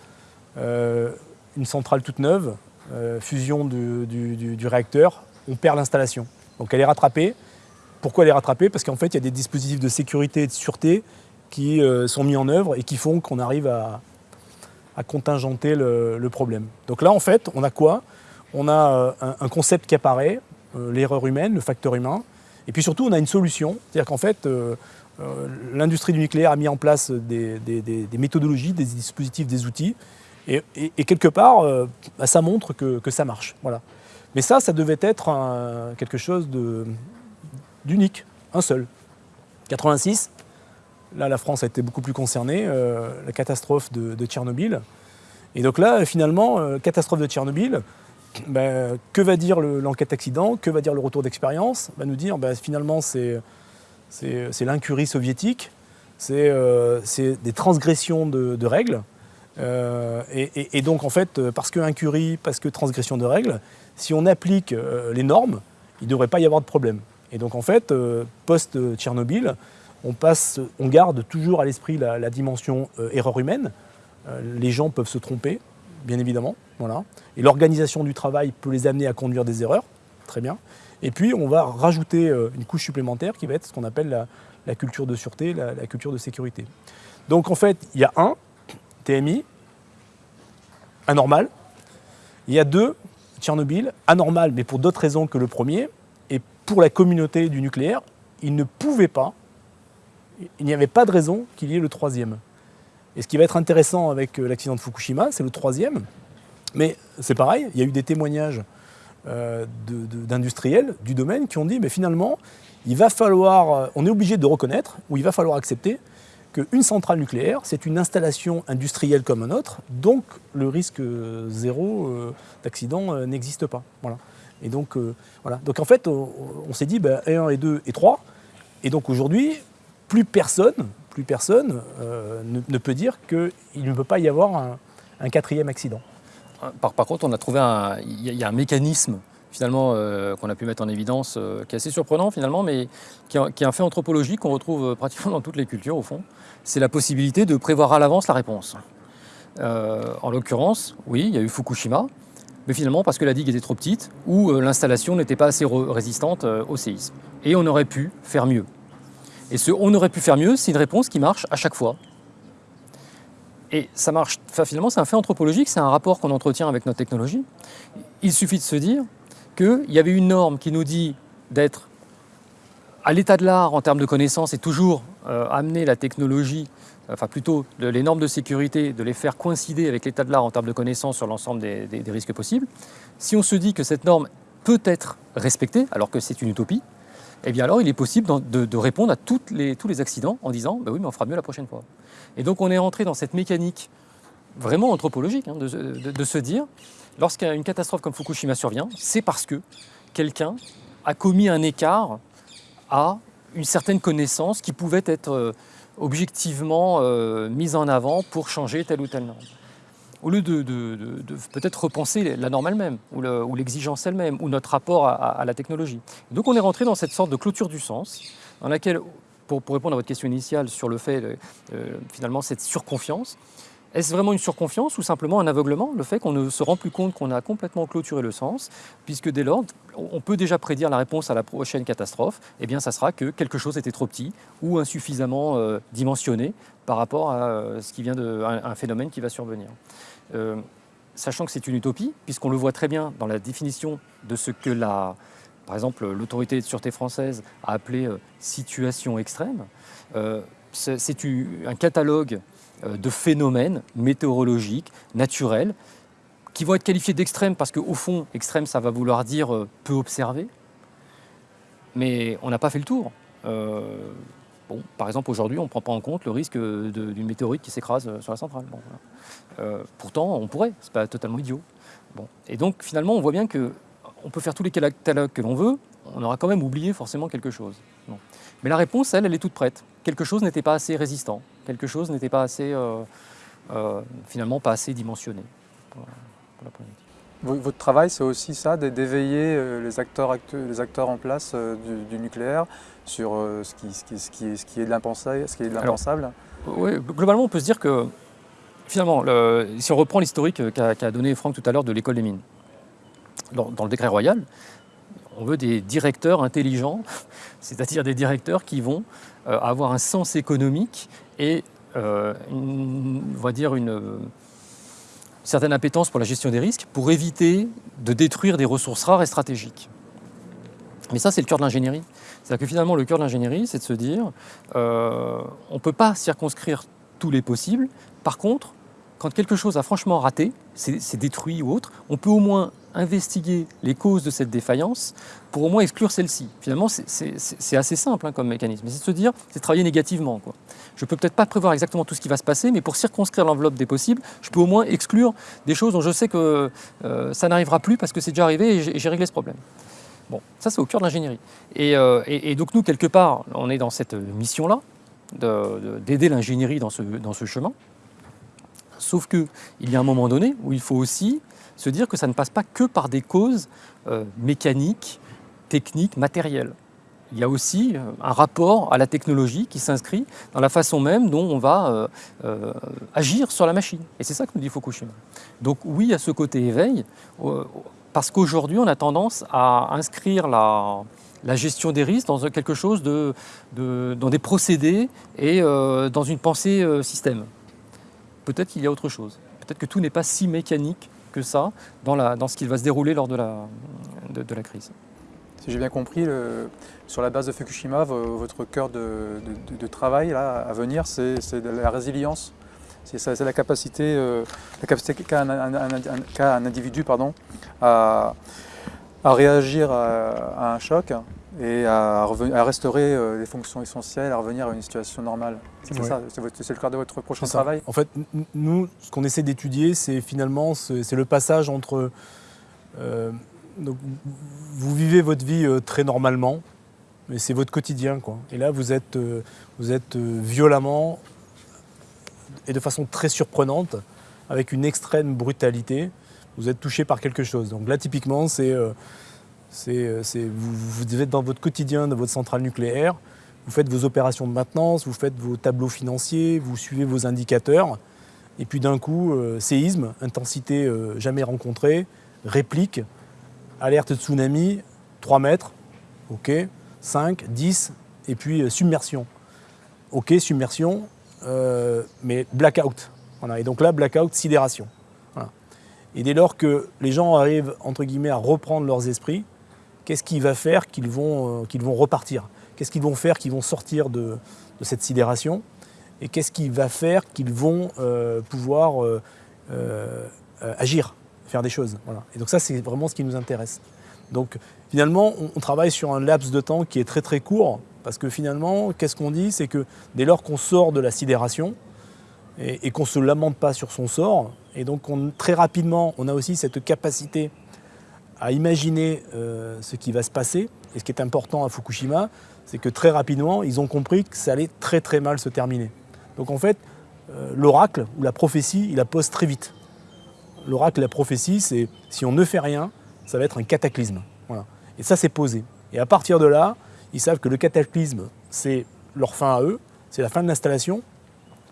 une centrale toute neuve, fusion du réacteur, on perd l'installation. Donc elle est rattrapée. Pourquoi elle est rattrapée? Parce qu'en fait, il y a des dispositifs de sécurité et de sûreté qui euh, sont mis en œuvre et qui font qu'on arrive à, contingenter le, problème. Donc là, en fait, on a quoi? On a euh, un, concept qui apparaît, euh, l'erreur humaine, le facteur humain, et puis surtout, on a une solution. C'est-à-dire qu'en fait, l'industrie du nucléaire a mis en place des, méthodologies, des dispositifs, des outils, et, quelque part, bah, ça montre que, que ça marche. Voilà. Mais ça, ça devait être quelque chose d'unique, un seul. 86, là la France a été beaucoup plus concernée, euh, la catastrophe de, Tchernobyl. Et donc là, finalement, euh, catastrophe de Tchernobyl, ben, que va dire l'enquête accident, que va dire le retour d'expérience Va nous dire, ben, finalement, c'est l'incurie soviétique, c'est euh, des transgressions de, règles. Et, et, donc, en fait, parce que incurie, parce que transgression de règles, si on applique euh, les normes, il ne devrait pas y avoir de problème. Et donc en fait, euh, post-Tchernobyl, on, garde toujours à l'esprit la, dimension euh, erreur humaine, les gens peuvent se tromper, bien évidemment. Et l'organisation du travail peut les amener à conduire des erreurs. Très bien. Et puis, on va rajouter une couche supplémentaire qui va être ce qu'on appelle la, culture de sûreté, la, culture de sécurité. Donc, en fait, il y a un, TMI, anormal. Il y a deux, Tchernobyl, anormal, mais pour d'autres raisons que le premier. Et pour la communauté du nucléaire, il ne pouvait pas, il n'y avait pas de raison qu'il y ait le troisième. Et ce qui va être intéressant avec euh, l'accident de Fukushima, c'est le troisième. Mais c'est pareil, il y a eu des témoignages euh, d'industriels du domaine qui ont dit, mais finalement, il va falloir, euh, on est obligé de reconnaître, ou il va falloir accepter qu'une centrale nucléaire, c'est une installation industrielle comme un autre, donc le risque zéro d'accident n'existe pas. Voilà. Et donc, voilà. donc en fait, on, s'est dit, ben, et 1 et 2 et 3, et donc aujourd'hui, plus personne, plus personne euh, ne, peut dire qu'il ne peut pas y avoir un, quatrième accident. Par, contre, on a trouvé un, il y, a un mécanisme finalement euh, qu'on a pu mettre en évidence, euh, qui est assez surprenant finalement, mais qui, est un fait anthropologique qu'on retrouve pratiquement dans toutes les cultures au fond. C'est la possibilité de prévoir à l'avance la réponse. en l'occurrence, oui, il y a eu Fukushima, mais finalement parce que la digue était trop petite ou l'installation n'était pas assez résistante au séisme. Et on aurait pu faire mieux. Et ce on aurait pu faire mieux, c'est une réponse qui marche à chaque fois. Et ça marche, finalement, c'est un fait anthropologique, c'est un rapport qu'on entretient avec notre technologie. Il suffit de se dire qu'il y avait une norme qui nous dit d'être à l'état de l'art en termes de connaissances et toujours euh, amener la technologie, enfin plutôt les normes de sécurité, de les faire coïncider avec l'état de l'art en termes de connaissances sur l'ensemble des, risques possibles. Si on se dit que cette norme peut être respectée, alors que c'est une utopie, eh bien alors il est possible de, répondre à tous les accidents en disant bah oui mais on fera mieux la prochaine fois. Et donc on est rentré dans cette mécanique vraiment anthropologique hein, de, se dire lorsqu'une catastrophe comme Fukushima survient, c'est parce que quelqu'un a commis un écart à une certaine connaissance qui pouvait être euh, objectivement euh, mise en avant pour changer telle ou telle norme au lieu de, peut-être repenser la norme elle-même, ou l'exigence elle-même, ou notre rapport à, la technologie. Donc on est rentré dans cette sorte de clôture du sens, dans laquelle, pour, répondre à votre question initiale sur le fait, euh, finalement, cette surconfiance, est-ce vraiment une surconfiance ou simplement un aveuglement Le fait qu'on ne se rend plus compte qu'on a complètement clôturé le sens, puisque dès lors, on peut déjà prédire la réponse à la prochaine catastrophe, eh bien ça sera que quelque chose était trop petit ou insuffisamment euh, dimensionné par rapport à euh, ce qui vient de, un, phénomène qui va survenir. Euh, sachant que c'est une utopie, puisqu'on le voit très bien dans la définition de ce que la, par exemple l'autorité de sûreté française a appelé situation extrême, c'est un catalogue de phénomènes météorologiques, naturels, qui vont être qualifiés d'extrêmes parce qu'au fond, extrême, ça va vouloir dire euh, peu observé. Mais on n'a pas fait le tour. Euh, par exemple, aujourd'hui, on ne prend pas en compte le risque d'une météorite qui s'écrase sur la centrale. pourtant, on pourrait, c'est pas totalement idiot. Bon. Et donc, finalement, on voit bien que on peut faire tous les catalogues que l'on veut, on aura quand même oublié forcément quelque chose. Mais la réponse, elle, elle est toute prête. Quelque chose n'était pas assez résistant, quelque chose n'était pas assez, euh, euh, finalement, pas assez dimensionné. Votre travail, c'est aussi ça, d'éveiller euh, les acteurs, les acteurs en place du, nucléaire sur ce qui, ce, qui, ce, qui, est de l'impensable? Oui, globalement, on peut se dire que, finalement, si on reprend l'historique qu'a donné Franck tout à l'heure de l'école des mines, dans, dans, le décret royal, on veut des directeurs intelligents, c'est-à-dire des directeurs qui vont avoir un sens économique et euh, on va dire une certaine appétence pour la gestion des risques pour éviter de détruire des ressources rares et stratégiques. Mais ça, c'est le cœur de l'ingénierie. C'est-à-dire que finalement, le cœur de l'ingénierie, c'est de se dire, euh, on ne peut pas circonscrire tous les possibles. Par contre, quand quelque chose a franchement raté, c'est détruit ou autre, on peut au moins investiguer les causes de cette défaillance pour au moins exclure celle-ci. Finalement, c'est assez simple hein, comme mécanisme. C'est de se dire, c'est travailler négativement. Je ne peux peut-être pas prévoir exactement tout ce qui va se passer, mais pour circonscrire l'enveloppe des possibles, je peux au moins exclure des choses dont je sais que euh, ça n'arrivera plus parce que c'est déjà arrivé et j'ai réglé ce problème. Bon, ça c'est au cœur de l'ingénierie. Euh, et, donc nous, quelque part, on est dans cette mission-là, d'aider l'ingénierie dans ce, dans ce chemin. Sauf qu'il y a un moment donné où il faut aussi se dire que ça ne passe pas que par des causes euh, mécaniques, techniques, matérielles. il y a aussi euh, un rapport à la technologie qui s'inscrit dans la façon même dont on va euh, agir sur la machine. Et c'est ça que nous dit Fukushima. Donc oui, a ce côté éveil, parce qu'aujourd'hui, on a tendance à inscrire la, gestion des risques dans quelque chose de, dans des procédés et dans une pensée système. Peut-être qu'il y a autre chose. Peut-être que tout n'est pas si mécanique que ça dans, la, dans ce qui va se dérouler lors de la, de la crise. Si j'ai bien compris, sur la base de Fukushima, votre cœur de, travail là, à venir, c'est la résilience. C'est la capacité, euh, qu'a un, individu pardon, à, réagir à, un choc et à, restaurer euh, les fonctions essentielles, à revenir à une situation normale. C'est ça, c'est le cœur de votre prochain travail? En fait, nous, ce qu'on essaie d'étudier, c'est finalement c'est le passage entre euh, donc, vous vivez votre vie euh, très normalement, mais c'est votre quotidien. Quoi. Et là, vous êtes, vous êtes violemment et de façon très surprenante, avec une extrême brutalité, vous êtes touché par quelque chose. Donc là, typiquement, c'est, c'est, vous, êtes dans votre quotidien, dans votre centrale nucléaire, vous faites vos opérations de maintenance, vous faites vos tableaux financiers, vous suivez vos indicateurs, et puis d'un coup, séisme, intensité jamais rencontrée, réplique, alerte tsunami, 3 mètres, ok, 5, 10, et puis euh, submersion. Ok, submersion, euh, mais blackout. Et donc là, blackout, sidération. Et dès lors que les gens arrivent, entre guillemets, à reprendre leurs esprits, qu'est-ce qui va faire qu'ils vont, euh, vont repartir? Qu'est-ce qu'ils vont faire qu'ils vont sortir de, cette sidération? Et qu'est-ce qui va faire qu'ils vont pouvoir agir faire des choses? Voilà. Et donc ça, c'est vraiment ce qui nous intéresse. Donc finalement, on, travaille sur un laps de temps qui est très très court, parce que finalement, qu'est-ce qu'on dit? C'est que dès lors qu'on sort de la sidération, et, qu'on ne se lamente pas sur son sort, et donc on, très rapidement, on a aussi cette capacité à imaginer euh, ce qui va se passer. Et ce qui est important à Fukushima, c'est que très rapidement, ils ont compris que ça allait très très mal se terminer. Donc en fait, euh, l'oracle ou la prophétie, il la pose très vite l'oracle, la prophétie, c'est si on ne fait rien, ça va être un cataclysme. Voilà. Et ça, c'est posé. Et à partir de là, ils savent que le cataclysme, c'est leur fin à eux, c'est la fin de l'installation,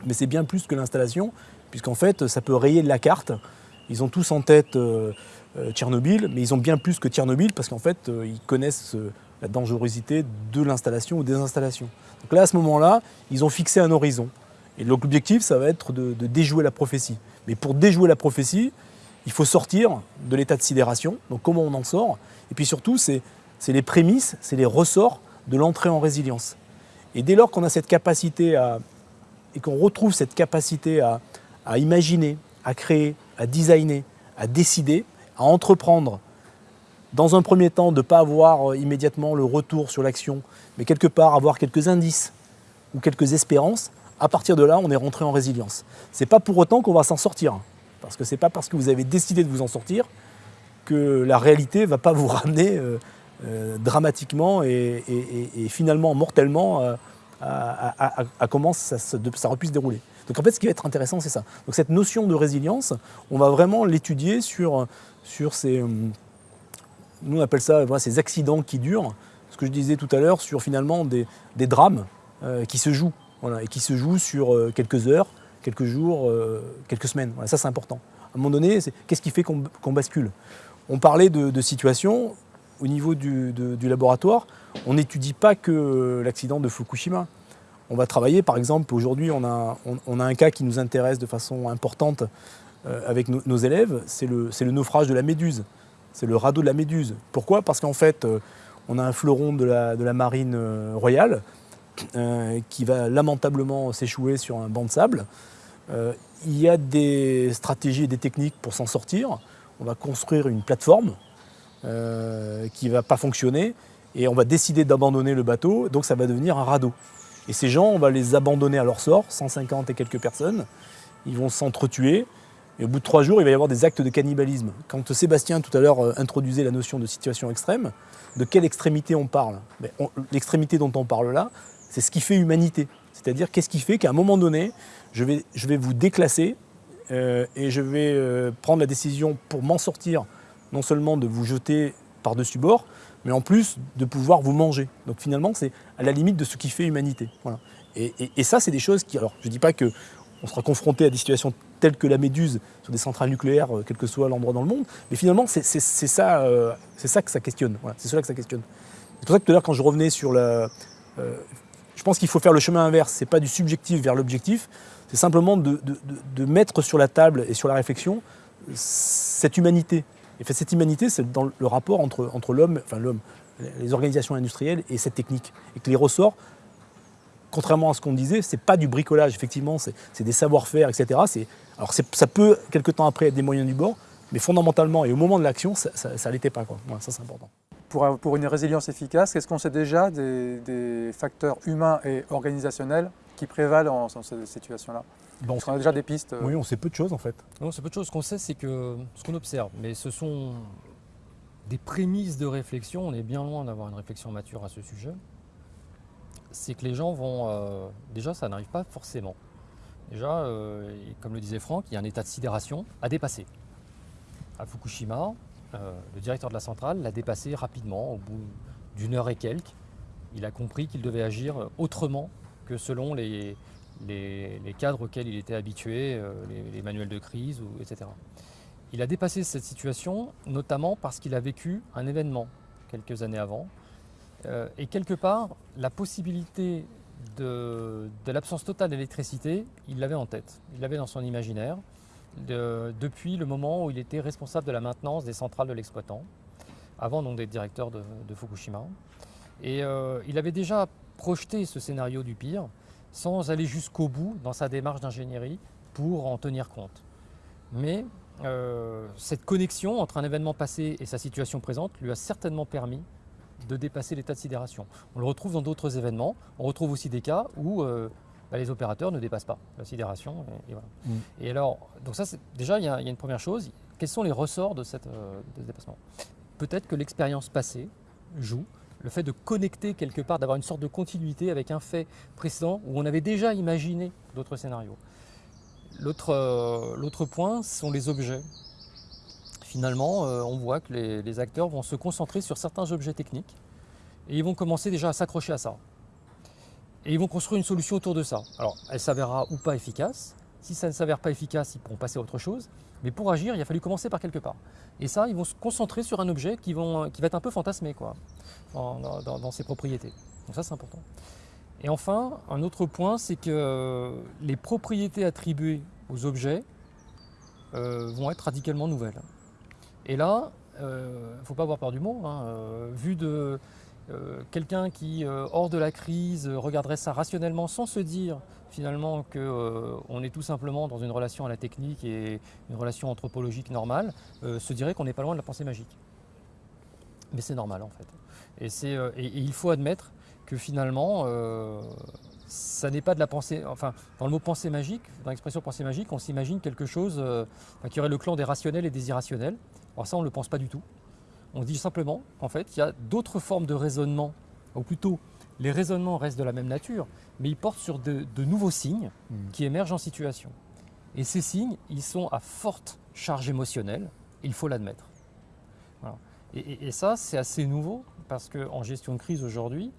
mais c'est bien plus que l'installation, puisqu'en fait, ça peut rayer de la carte. Ils ont tous en tête euh, Tchernobyl, mais ils ont bien plus que Tchernobyl, parce qu'en fait, euh, ils connaissent la dangerosité de l'installation ou des installations. Donc là, à ce moment-là, ils ont fixé un horizon. Et l'objectif, ça va être de déjouer la prophétie. Mais pour déjouer la prophétie, il faut sortir de l'état de sidération. Donc comment on en sort? Et puis surtout, c'est les prémices, c'est les ressorts de l'entrée en résilience. Et dès lors qu'on a cette capacité à, et qu'on retrouve cette capacité à, imaginer, à créer, à designer, à décider, à entreprendre, dans un premier temps, de ne pas avoir euh, immédiatement le retour sur l'action, mais quelque part avoir quelques indices ou quelques espérances, à partir de là, on est rentré en résilience. Ce n'est pas pour autant qu'on va s'en sortir. Parce que ce n'est pas parce que vous avez décidé de vous en sortir que la réalité ne va pas vous ramener euh, euh, dramatiquement et, finalement mortellement à, comment ça, ça, aurait pu se dérouler. Donc en fait, ce qui va être intéressant, c'est ça. Donc cette notion de résilience, on va vraiment l'étudier sur, sur ces... Nous, on appelle ça ces accidents qui durent. Ce que je disais tout à l'heure sur finalement des, drames qui se jouent et qui se joue sur euh, quelques heures, quelques jours, euh, quelques semaines. Voilà, ça, c'est important. À un moment donné, qu'est-ce qui fait qu'on bascule? On parlait de, situation au niveau du, laboratoire. On n'étudie pas que l'accident de Fukushima. On va travailler, par exemple, aujourd'hui, on a, on, a, un cas qui nous intéresse de façon importante euh, avec nos élèves, c'est le, naufrage de la Méduse. C'est le radeau de la Méduse. Pourquoi? Parce qu'en fait, on a un fleuron de la, de la marine royale euh, qui va lamentablement s'échouer sur un banc de sable. Euh, il y a des stratégies et des techniques pour s'en sortir. On va construire une plateforme euh, qui ne va pas fonctionner et on va décider d'abandonner le bateau, donc ça va devenir un radeau. Et ces gens, on va les abandonner à leur sort, 150 et quelques personnes. Ils vont s'entretuer. Et au bout de trois jours, il va y avoir des actes de cannibalisme. Quand Sébastien, tout à l'heure, introduisait la notion de situation extrême, de quelle extrémité on parle L'extrémité dont on parle là, c'est ce qui fait humanité. C'est-à-dire qu'est-ce qui fait qu'à un moment donné, je vais, je vais vous déclasser euh, et je vais euh, prendre la décision pour m'en sortir, non seulement de vous jeter par-dessus bord, mais en plus de pouvoir vous manger. Donc finalement, c'est à la limite de ce qui fait humanité. Voilà. Et- et ça, c'est des choses qui. Alors, je ne dis pas que on sera confronté à des situations telles que la méduse sur des centrales nucléaires, euh, quel que soit l'endroit dans le monde, mais finalement, c'est euh, ça que ça questionne. C'est cela que ça questionne. C'est pour ça que tout à l'heure, quand je revenais sur la. euh, je pense qu'il faut faire le chemin inverse. C'est pas du subjectif vers l'objectif. C'est simplement de, mettre sur la table et sur la réflexion cette humanité. Et cette humanité, c'est dans le rapport entre, entre l'homme, enfin l'homme, les organisations industrielles et cette technique. Et que les ressorts, contrairement à ce qu'on disait, c'est pas du bricolage, effectivement, c'est des savoir-faire, etc. Alors ça peut, quelque temps après, être des moyens du bord, mais fondamentalement et au moment de l'action, ça ne l'était pas. Quoi. Ça, c'est important. Pour, pour une résilience efficace, est-ce qu'on sait déjà des, des facteurs humains et organisationnels qui prévalent en, dans cette situation-là? Bon, Est-ce qu'on a déjà des pistes euh, oui, on sait peu de choses en fait. Non, c'est peu de choses. Ce qu'on sait, c'est que ce qu'on observe, mais ce sont des prémices de réflexion. On est bien loin d'avoir une réflexion mature à ce sujet. C'est que les gens vont. euh, déjà, ça n'arrive pas forcément. Déjà, euh, comme le disait Franck, il y a un état de sidération à dépasser. À Fukushima, euh, le directeur de la centrale l'a dépassé rapidement, au bout d'une heure et quelques. Il a compris qu'il devait agir autrement que selon les, cadres auxquels il était habitué, les, les manuels de crise, etc. Il a dépassé cette situation, notamment parce qu'il a vécu un événement quelques années avant. Euh, et quelque part, la possibilité de, l'absence totale d'électricité, il l'avait en tête, il l'avait dans son imaginaire, de- depuis le moment où il était responsable de la maintenance des centrales de l'exploitant, avant donc d'être directeur de, de Fukushima. Et euh, il avait déjà projeté ce scénario du pire, sans aller jusqu'au bout dans sa démarche d'ingénierie pour en tenir compte. Mais euh, cette connexion entre un événement passé et sa situation présente lui a certainement permis de dépasser l'état de sidération. On le retrouve dans d'autres événements. On retrouve aussi des cas où euh, bah, les opérateurs ne dépassent pas la sidération. Et, et voilà. Mm. Et alors, donc ça, déjà, il y, a il y a une première chose. Quels sont les ressorts de, cette, euh, de ce dépassement? Peut-être que l'expérience passée joue. Le fait de connecter quelque part, d'avoir une sorte de continuité avec un fait précédent où on avait déjà imaginé d'autres scénarios. L'autre euh, l'autre point sont les objets. Finalement, euh, on voit que les, acteurs vont se concentrer sur certains objets techniques et ils vont commencer déjà à s'accrocher à ça. Et ils vont construire une solution autour de ça. Alors, elle s'avérera ou pas efficace. Si ça ne s'avère pas efficace, ils pourront passer à autre chose. Mais pour agir, il a fallu commencer par quelque part. Et ça, ils vont se concentrer sur un objet qui, va être un peu fantasmé quoi, dans, ses propriétés. Donc ça, c'est important. Et enfin, un autre point, c'est que les propriétés attribuées aux objets euh, vont être radicalement nouvelles. Et là, il ne faut pas avoir peur du mot. hein, euh, vu de euh, quelqu'un qui, euh, hors de la crise, euh, regarderait ça rationnellement sans se dire finalement qu'on est tout simplement dans une relation à la technique et une relation anthropologique normale, euh, se dirait qu'on n'est pas loin de la pensée magique. Mais c'est normal en fait. Et, euh, il faut admettre que finalement, euh, ça n'est pas de la pensée. Enfin, dans le mot pensée magique, dans l'expression pensée magique, on s'imagine quelque chose euh, qui aurait le clan des rationnels et des irrationnels. Alors ça, on ne le pense pas du tout. On dit simplement qu'en fait, il y a d'autres formes de raisonnement, ou plutôt, les raisonnements restent de la même nature, mais ils portent sur de, de nouveaux signes qui émergent en situation. Et ces signes, ils sont à forte charge émotionnelle, il faut l'admettre. Voilà. Et, et- et ça, c'est assez nouveau, parce qu'en gestion de crise aujourd'hui,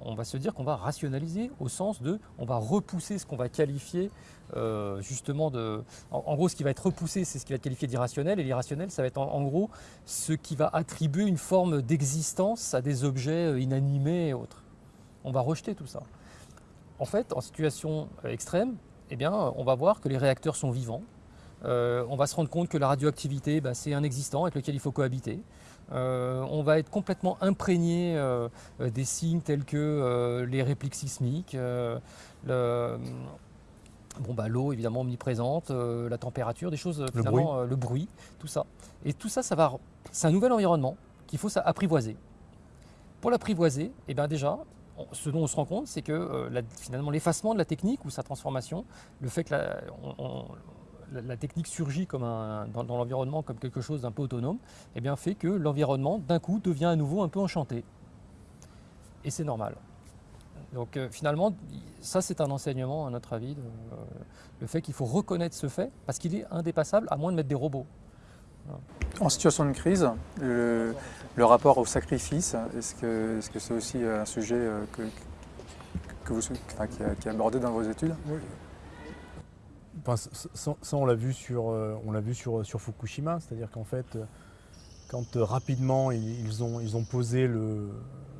on va se dire qu'on va rationaliser au sens de, on va repousser ce qu'on va qualifier euh, justement de... En, gros, ce qui va être repoussé, c'est ce qui va être qualifié d'irrationnel, et l'irrationnel, ça va être en, gros ce qui va attribuer une forme d'existence à des objets euh, inanimés et autres. On va rejeter tout ça. En fait, en situation euh, extrême, eh bien, on va voir que les réacteurs sont vivants. On va se rendre compte que la radioactivité, bah, c'est un existant avec lequel il faut cohabiter. Euh, on va être complètement imprégné euh, des signes tels que euh, les répliques sismiques, le- bon, bah, l'eau évidemment omniprésente, euh, la température, des choses, Le finalement, euh, le bruit, tout ça. Et tout ça, ça va, c'est un nouvel environnement qu'il faut apprivoiser. Pour l'apprivoiser, eh ben déjà, on- ce dont on se rend compte, c'est que euh, la- finalement l'effacement de la technique ou sa transformation, le fait que la, on- on- la- la technique surgit comme un- dans, dans l'environnement comme quelque chose d'un peu autonome, eh bien fait que l'environnement d'un coup devient à nouveau un peu enchanté. Et c'est normal. Donc euh, finalement, ça c'est un enseignement à notre avis, de, euh, le fait qu'il faut reconnaître ce fait, parce qu'il est indépassable à moins de mettre des robots. En situation de crise, le, rapport au sacrifice, est-ce que c'est -ce c'est aussi un sujet que, que vous, qui, est abordé dans vos études? Ça, on l'a vu vu sur, Fukushima, c'est-à-dire qu'en fait, quand rapidement ils ont, posé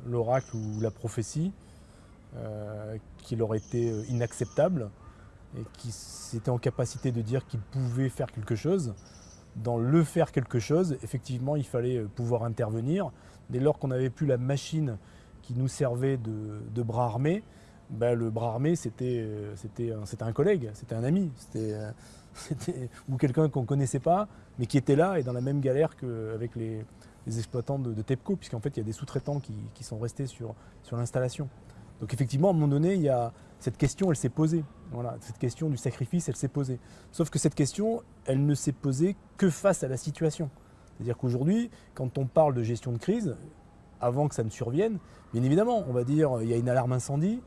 l'oracle ou la prophétie, euh, qui leur était euh, inacceptable et qui étaient en capacité de dire qu'ils pouvaient faire quelque chose. Dans le faire quelque chose, effectivement, il fallait euh, pouvoir intervenir. Dès lors qu'on n'avait plus la machine qui nous servait de, bras armé, ben, le bras armé, c'était un collègue, c'était un ami, ou quelqu'un qu'on ne connaissait pas, mais qui était là et dans la même galère qu'avec les, les exploitants de, TEPCO, puisqu'en fait, il y a des sous-traitants qui, qui, sont restés sur, sur l'installation. Donc effectivement, à un moment donné, il y a, cette question, elle s'est posée. Voilà, cette question du sacrifice, elle s'est posée. Sauf que cette question, elle ne s'est posée que face à la situation. C'est-à-dire qu'aujourd'hui, quand on parle de gestion de crise, avant que ça ne survienne, bien évidemment, on va dire il y a une alarme incendie.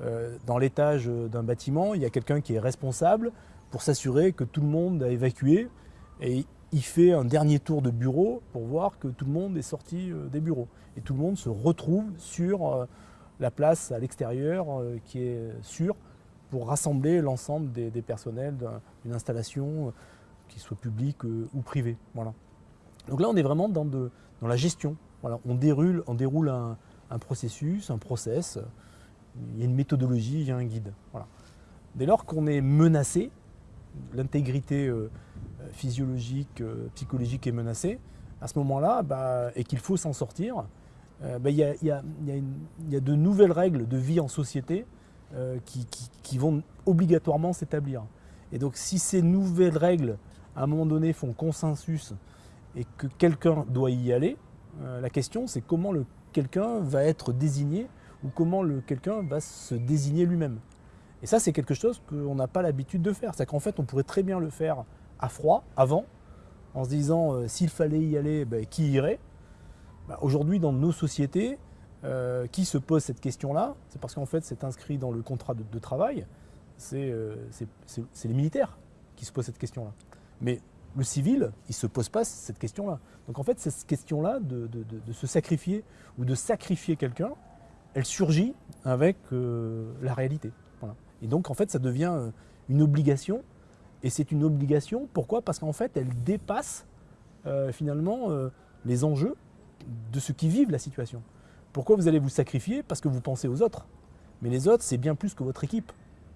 Euh, dans l'étage d'un bâtiment, il y a quelqu'un qui est responsable pour s'assurer que tout le monde a évacué et il fait un dernier tour de bureau pour voir que tout le monde est sorti euh, des bureaux. Et tout le monde se retrouve sur euh, la place à l'extérieur qui est sûre pour rassembler l'ensemble des, personnels d'une installation, qui soit publique ou privée. Voilà. Donc là, on est vraiment dans la gestion. Voilà. On déroule, on déroule un, processus, un process, il y a une méthodologie, il y a un guide. Dès lors qu'on est menacé, l'intégrité physiologique, psychologique est menacée, à ce moment-là, bah, et qu'il faut s'en sortir, euh, il y, a, de nouvelles règles de vie en société euh, qui, vont obligatoirement s'établir. Et donc si ces nouvelles règles, à un moment donné, font consensus et que quelqu'un doit y aller, euh, la question c'est comment quelqu'un va être désigné ou comment quelqu'un va se désigner lui-même. Et ça c'est quelque chose qu'on n'a pas l'habitude de faire. C'est qu'en fait on pourrait très bien le faire à froid, avant, en se disant s'il fallait y aller, ben, qui irait? Bah, aujourd'hui, dans nos sociétés, euh, qui se pose cette question-là? C'est parce qu'en fait, c'est inscrit dans le contrat de, travail. Euh, c'est les militaires qui se posent cette question-là. Mais le civil, il ne se pose pas cette question-là. Donc en fait, cette question-là de, se sacrifier ou de sacrifier quelqu'un, elle surgit avec euh, la réalité. Et donc en fait, ça devient une obligation. Et c'est une obligation, pourquoi? Parce qu'en fait, elle dépasse finalement les enjeux de ceux qui vivent la situation. Pourquoi vous allez vous sacrifier? Parce que vous pensez aux autres. Mais les autres, c'est bien plus que votre équipe.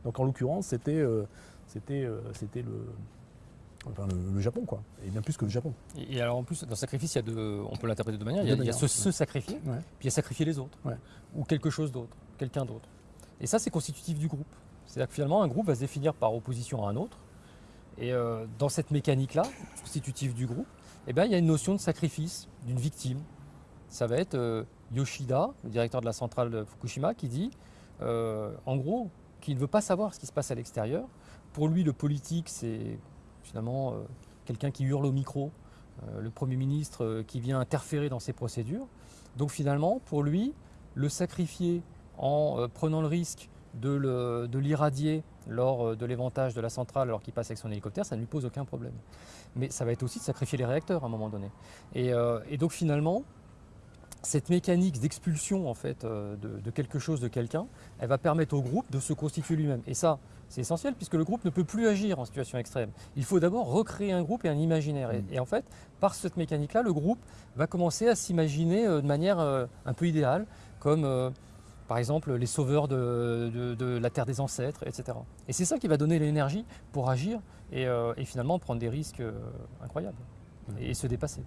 Donc en l'occurrence, c'était euh, euh, le, le, Japon, quoi. Et bien plus que le Japon. Et, alors en plus, dans le sacrifice, il y a de, on peut l'interpréter de deux manières. Il y a, se, sacrifier, puis il y a sacrifier les autres. Ou quelque chose d'autre, quelqu'un d'autre. Et ça, c'est constitutif du groupe. C'est-à-dire que finalement, un groupe va se définir par opposition à un autre. Et euh, dans cette mécanique-là, constitutive du groupe, eh bien, il y a une notion de sacrifice d'une victime. Ça va être euh, Yoshida, le directeur de la centrale de Fukushima, qui dit, euh, en gros, qu'il ne veut pas savoir ce qui se passe à l'extérieur. Pour lui, le politique, c'est finalement euh, quelqu'un qui hurle au micro, le Premier ministre qui vient interférer dans ses procédures. Donc finalement, pour lui, le sacrifier en prenant le risque de l'irradier lors de l'éventage de la centrale alors qu'il passe avec son hélicoptère, ça ne lui pose aucun problème mais ça va être aussi de sacrifier les réacteurs à un moment donné. Et, euh, donc finalement, cette mécanique d'expulsion en fait euh, de, quelque chose de quelqu'un, elle va permettre au groupe de se constituer lui-même. Et ça, c'est essentiel puisque le groupe ne peut plus agir en situation extrême. Il faut d'abord recréer un groupe et un imaginaire. Et, mm. en fait, par cette mécanique-là, le groupe va commencer à s'imaginer euh, de manière un peu idéale, comme par exemple les sauveurs de, la terre des ancêtres, etc. Et c'est ça qui va donner l'énergie pour agir et, euh, finalement prendre des risques euh, incroyables et, se dépasser.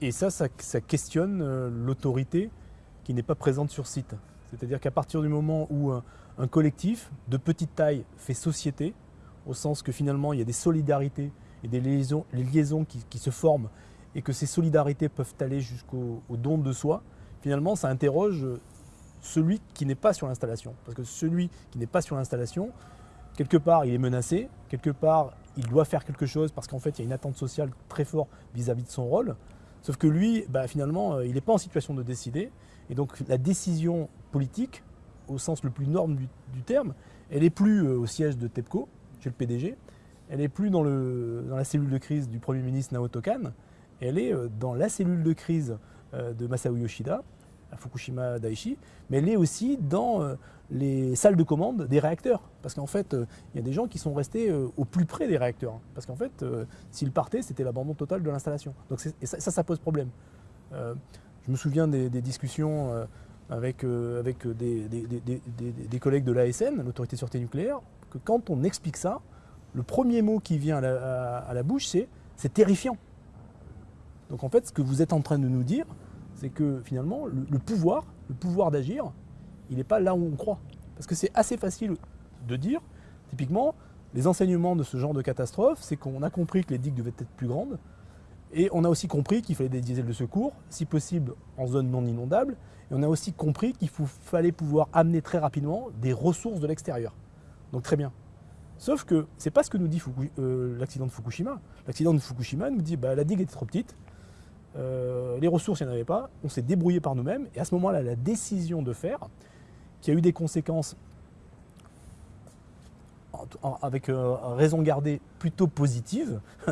Et, ça, ça, questionne euh, l'autorité qui n'est pas présente sur site. C'est-à-dire qu'à partir du moment où un, collectif de petite taille fait société, au sens que finalement il y a des solidarités et des liaisons, qui, se forment et que ces solidarités peuvent aller jusqu'au don de soi, finalement ça interroge celui qui n'est pas sur l'installation. Parce que celui qui n'est pas sur l'installation, quelque part, il est menacé, quelque part, il doit faire quelque chose parce qu'en fait, il y a une attente sociale très forte vis-à-vis de son rôle. Sauf que lui, bah, finalement, euh, il n'est pas en situation de décider. Et donc, la décision politique, au sens le plus norme du, terme, elle n'est plus euh, au siège de TEPCO, chez le PDG, elle n'est plus dans, le, dans, la cellule de crise du Premier ministre Naoto Kan, elle est euh, dans la cellule de crise euh, de Masao Yoshida, à Fukushima Daiichi, mais elle est aussi dans les salles de commande des réacteurs. Parce qu'en fait, il y a des gens qui sont restés au plus près des réacteurs. Parce qu'en fait, s'ils partaient, c'était l'abandon total de l'installation. Donc et ça, ça, pose problème. je me souviens des, discussions avec, avec des, des, collègues de l'ASN, l'autorité de sûreté nucléaire, que quand on explique ça, le premier mot qui vient à la, bouche, c'est c'est terrifiant. Donc en fait, ce que vous êtes en train de nous dire, c'est que finalement, le, pouvoir, le pouvoir d'agir, il n'est pas là où on croit. Parce que c'est assez facile de dire, typiquement, les enseignements de ce genre de catastrophe, c'est qu'on a compris que les digues devaient être plus grandes, et on a aussi compris qu'il fallait des diesels de secours, si possible en zone non inondable, et on a aussi compris qu'il fallait pouvoir amener très rapidement des ressources de l'extérieur. Donc très bien. Sauf que ce n'est pas ce que nous dit euh, l'accident de Fukushima. L'accident de Fukushima nous dit bah, la digue était trop petite, euh, les ressources, il n'y en avait pas, on s'est débrouillé par nous-mêmes, et à ce moment-là, la décision de faire, qui a eu des conséquences avec euh, raison gardée plutôt positive,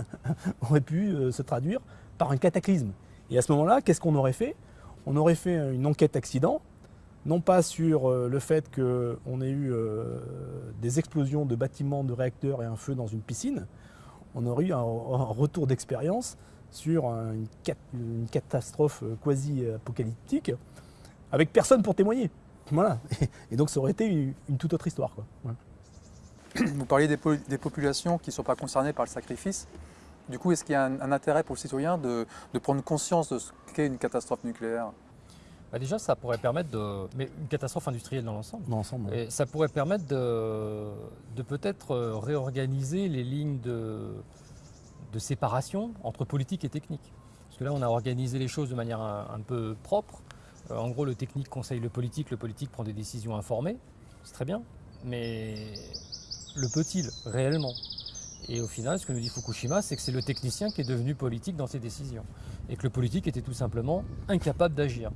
aurait pu se traduire par un cataclysme. Et à ce moment-là, qu'est-ce qu'on aurait fait? On aurait fait une enquête accident non pas sur euh, le fait qu'on ait eu euh, des explosions de bâtiments, de réacteurs et un feu dans une piscine, on aurait eu un, retour d'expérience sur une, catastrophe euh, quasi-apocalyptique avec personne pour témoigner. Voilà. Et donc ça aurait été une, toute autre histoire. Vous parliez des, populations qui ne sont pas concernées par le sacrifice. Du coup, est-ce qu'il y a un, intérêt pour le citoyen de prendre conscience de ce qu'est une catastrophe nucléaire? Bah, déjà, ça pourrait permettre de. Mais une catastrophe industrielle dans l'ensemble. Dans l'ensemble. Et ça pourrait permettre de, de peut-être euh, réorganiser les lignes de, de séparation entre politique et technique. Parce que là, on a organisé les choses de manière un, peu propre. Euh, en gros, le technique conseille le politique, le politique prend des décisions informées. C'est très bien. Mais le peut-il réellement? Et au final, ce que nous dit Fukushima, c'est que c'est le technicien qui est devenu politique dans ses décisions. Et que le politique était tout simplement incapable d'agir.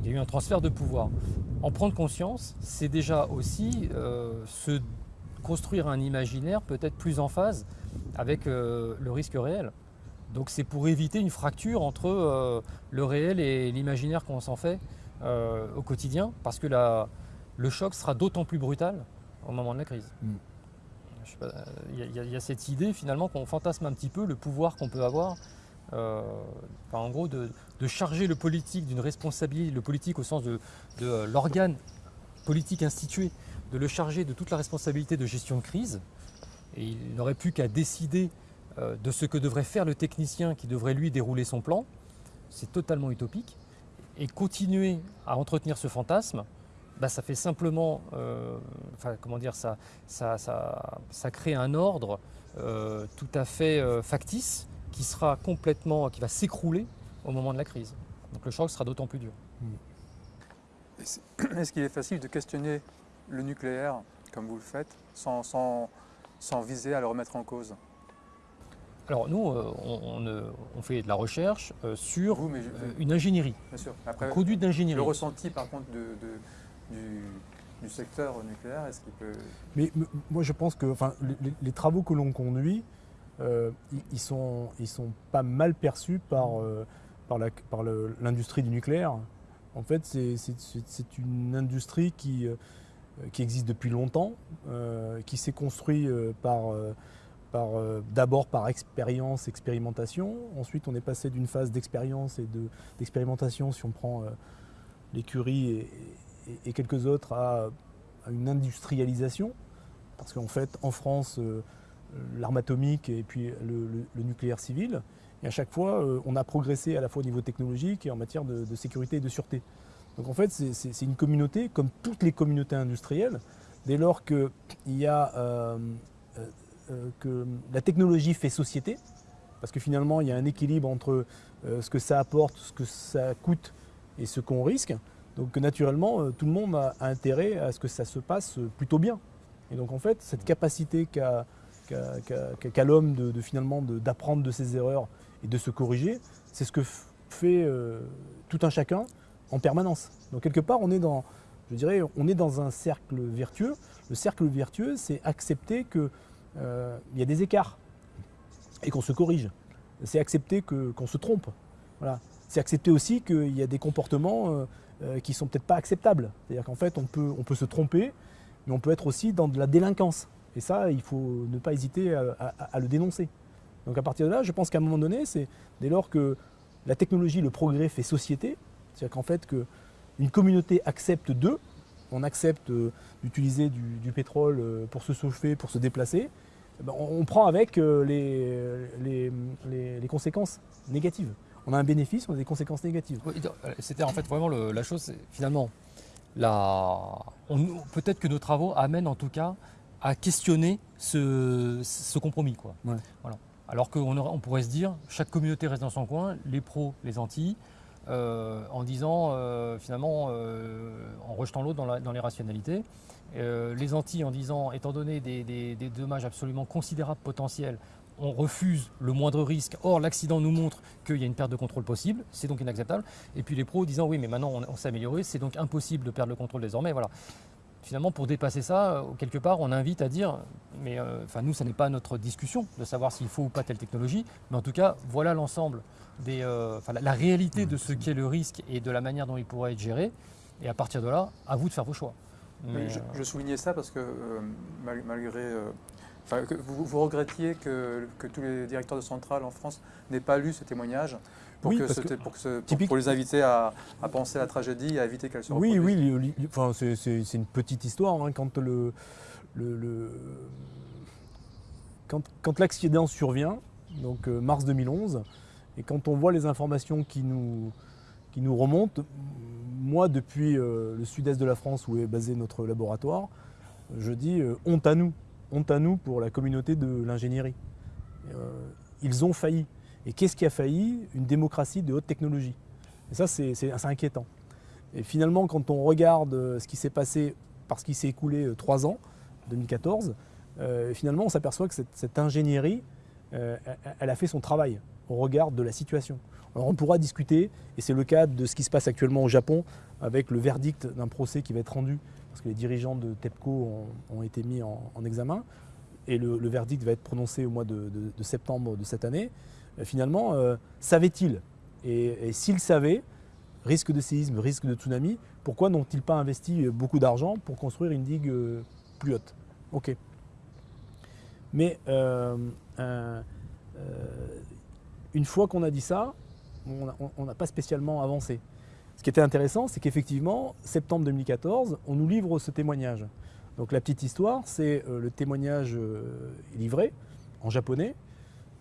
Il y a eu un transfert de pouvoir. En prendre conscience, c'est déjà aussi euh, se construire un imaginaire peut-être plus en phase avec euh, le risque réel. Donc c'est pour éviter une fracture entre euh, le réel et l'imaginaire qu'on s'en fait au quotidien, parce que le choc sera d'autant plus brutal au moment de la crise. Mm. Il y, a cette idée finalement qu'on fantasme un petit peu le pouvoir qu'on peut avoir euh, en gros, de, charger le politique d'une responsabilité, le politique au sens de, euh, l'organe politique institué, de le charger de toute la responsabilité de gestion de crise. Et il n'aurait plus qu'à décider euh, de ce que devrait faire le technicien qui devrait lui dérouler son plan. C'est totalement utopique. Et continuer à entretenir ce fantasme, bah, ça fait simplement, comment dire, ça, ça, ça, crée un ordre tout à fait factice qui sera complètement, qui va s'écrouler au moment de la crise. Donc le choc sera d'autant plus dur. Est-ce qu'il est facile de questionner le nucléaire, comme vous le faites, sans, sans, sans viser à le remettre en cause? Alors nous, euh, on, fait de la recherche euh, sur euh, une ingénierie, bien sûr. Après, conduite d'ingénierie. Le ressenti par contre de, du, secteur nucléaire, est-ce qu'il peut... Mais moi je pense que les travaux que l'on conduit, euh, ils, sont, sont pas mal perçus par, euh, l'industrie du nucléaire. En fait, c'est une industrie qui, euh, qui existe depuis longtemps, qui s'est construite par, d'abord par expérience, expérimentation. Ensuite, on est passé d'une phase d'expérience et d'expérimentation, si on prend l'écurie et, et, quelques autres, à, une industrialisation. Parce qu'en fait, en France, l'arme atomique et puis le, nucléaire civil. Et à chaque fois, euh, on a progressé à la fois au niveau technologique et en matière de, sécurité et de sûreté. Donc en fait, c'est une communauté, comme toutes les communautés industrielles, dès lors euh, euh, que la technologie fait société, parce que finalement, il y a un équilibre entre ce que ça apporte, ce que ça coûte et ce qu'on risque. Donc naturellement, tout le monde a intérêt à ce que ça se passe plutôt bien. Et donc en fait, cette capacité qu'a l'homme de, finalement d'apprendre de, ses erreurs et de se corriger, c'est ce que fait euh, tout un chacun en permanence. Donc quelque part, on est dans, je dirais, on est dans un cercle vertueux. Le cercle vertueux, c'est accepter que euh, y a des écarts et qu'on se corrige. C'est accepter qu'on se trompe. Voilà. C'est accepter aussi qu'il y a des comportements euh, euh, qui ne sont peut-être pas acceptables. C'est-à-dire qu'en fait, on peut, on peut se tromper, mais on peut être aussi dans de la délinquance. Et ça, il faut ne pas hésiter à, le dénoncer. Donc à partir de là, je pense qu'à un moment donné, c'est dès lors que la technologie, le progrès fait société, c'est-à-dire qu'en fait qu'une communauté accepte d'eux, on accepte euh, d'utiliser du, pétrole euh, pour se chauffer, pour se déplacer, eh ben, on, prend avec euh, les, les, conséquences négatives. On a un bénéfice, on a des conséquences négatives. C'était en fait vraiment la chose, finalement, peut-être que nos travaux amènent en tout cas à questionner ce, compromis. Quoi. Voilà. Alors qu'on on pourrait se dire, chaque communauté reste dans son coin, les pros, les antilles, euh, en disant euh, finalement, euh, en rejetant l'autre dans, les rationalités. les Antilles en disant, étant donné des, dommages absolument considérables potentiels, on refuse le moindre risque. Or, l'accident nous montre qu'il y a une perte de contrôle possible, c'est donc inacceptable. Et puis les pros disant, oui, mais maintenant on, s'est amélioré, c'est donc impossible de perdre le contrôle désormais. Voilà finalement, pour dépasser ça, quelque part, on invite à dire, mais enfin, nous, ce n'est pas notre discussion de savoir s'il faut ou pas telle technologie, mais en tout cas, voilà l'ensemble euh, la, réalité de ce qu'est le risque et de la manière dont il pourrait être géré. Et à partir de là, à vous de faire vos choix. Euh, je, soulignais ça parce que euh, malgré vous, regrettiez que, tous les directeurs de centrales en France n'aient pas lu ce témoignage pour, pour, les inviter à, penser à la tragédie et à éviter qu'elle se Oui, oui, enfin, c'est une petite histoire. Hein, quand le, quand, l'accident survient, donc mars 2011, et quand on voit les informations qui nous, qui nous remontent, moi, depuis euh, le sud-est de la France où est basé notre laboratoire, je dis euh, honte à nous, honte à nous pour la communauté de l'ingénierie. Euh, ils ont failli. Et qu'est-ce qui a failli? Une démocratie de haute technologie. Et ça, c'est inquiétant. Et finalement, quand on regarde ce qui s'est passé parce qu'il s'est écoulé trois ans, 2014, finalement, on s'aperçoit que cette, cette ingénierie, elle a fait son travail au regard de la situation. Alors on pourra discuter, et c'est le cas de ce qui se passe actuellement au Japon, avec le verdict d'un procès qui va être rendu, parce que les dirigeants de TEPCO ont, été mis en, examen, et le, verdict va être prononcé au mois de, septembre de cette année. Euh, finalement, euh, savait-il Et, s'il savait, risque de séisme, risque de tsunami, pourquoi n'ont-ils pas investi beaucoup d'argent pour construire une digue euh, plus haute? Ok. Mais une fois qu'on a dit ça, on n'a pas spécialement avancé. Ce qui était intéressant, c'est qu'effectivement, septembre 2014, on nous livre ce témoignage. Donc la petite histoire, c'est euh, le témoignage euh, livré en japonais.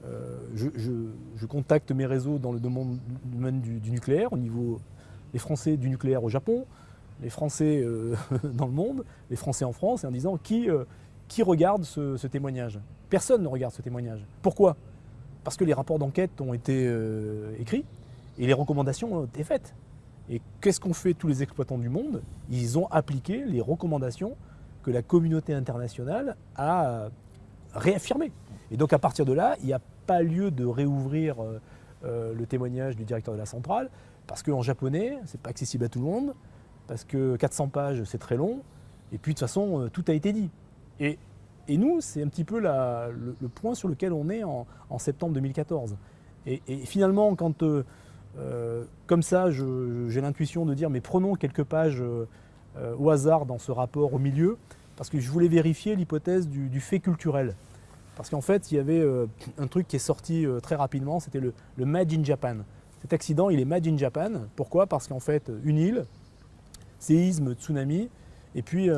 Euh, je, contacte mes réseaux dans le domaine, du, nucléaire, au niveau des Français du nucléaire au Japon, les Français dans le monde, les Français en France, et en disant qui, qui regarde ce témoignage? Personne ne regarde ce témoignage. Pourquoi? Parce que les rapports d'enquête ont été écrits et les recommandations ont été faites. Et qu'est-ce qu'ont fait tous les exploitants du monde? Ils ont appliqué les recommandations que la communauté internationale a réaffirmées. Et donc à partir de là, il n'y a pas lieu de réouvrir euh, euh, le témoignage du directeur de la centrale, parce qu'en japonais, ce n'est pas accessible à tout le monde, parce que 400 pages, c'est très long, et puis de toute façon, tout a été dit. Et nous, c'est un petit peu le, point sur lequel on est en, septembre 2014. Et, finalement, quand euh, euh, comme ça, j'ai l'intuition de dire, mais prenons quelques pages euh, au hasard dans ce rapport au milieu, parce que je voulais vérifier l'hypothèse du, fait culturel. Parce qu'en fait, il y avait un truc qui est sorti très rapidement, c'était le, le in Japan. Cet accident, il est Made in Japan. Pourquoi? Parce qu'en fait, une île, séisme, tsunami, et puis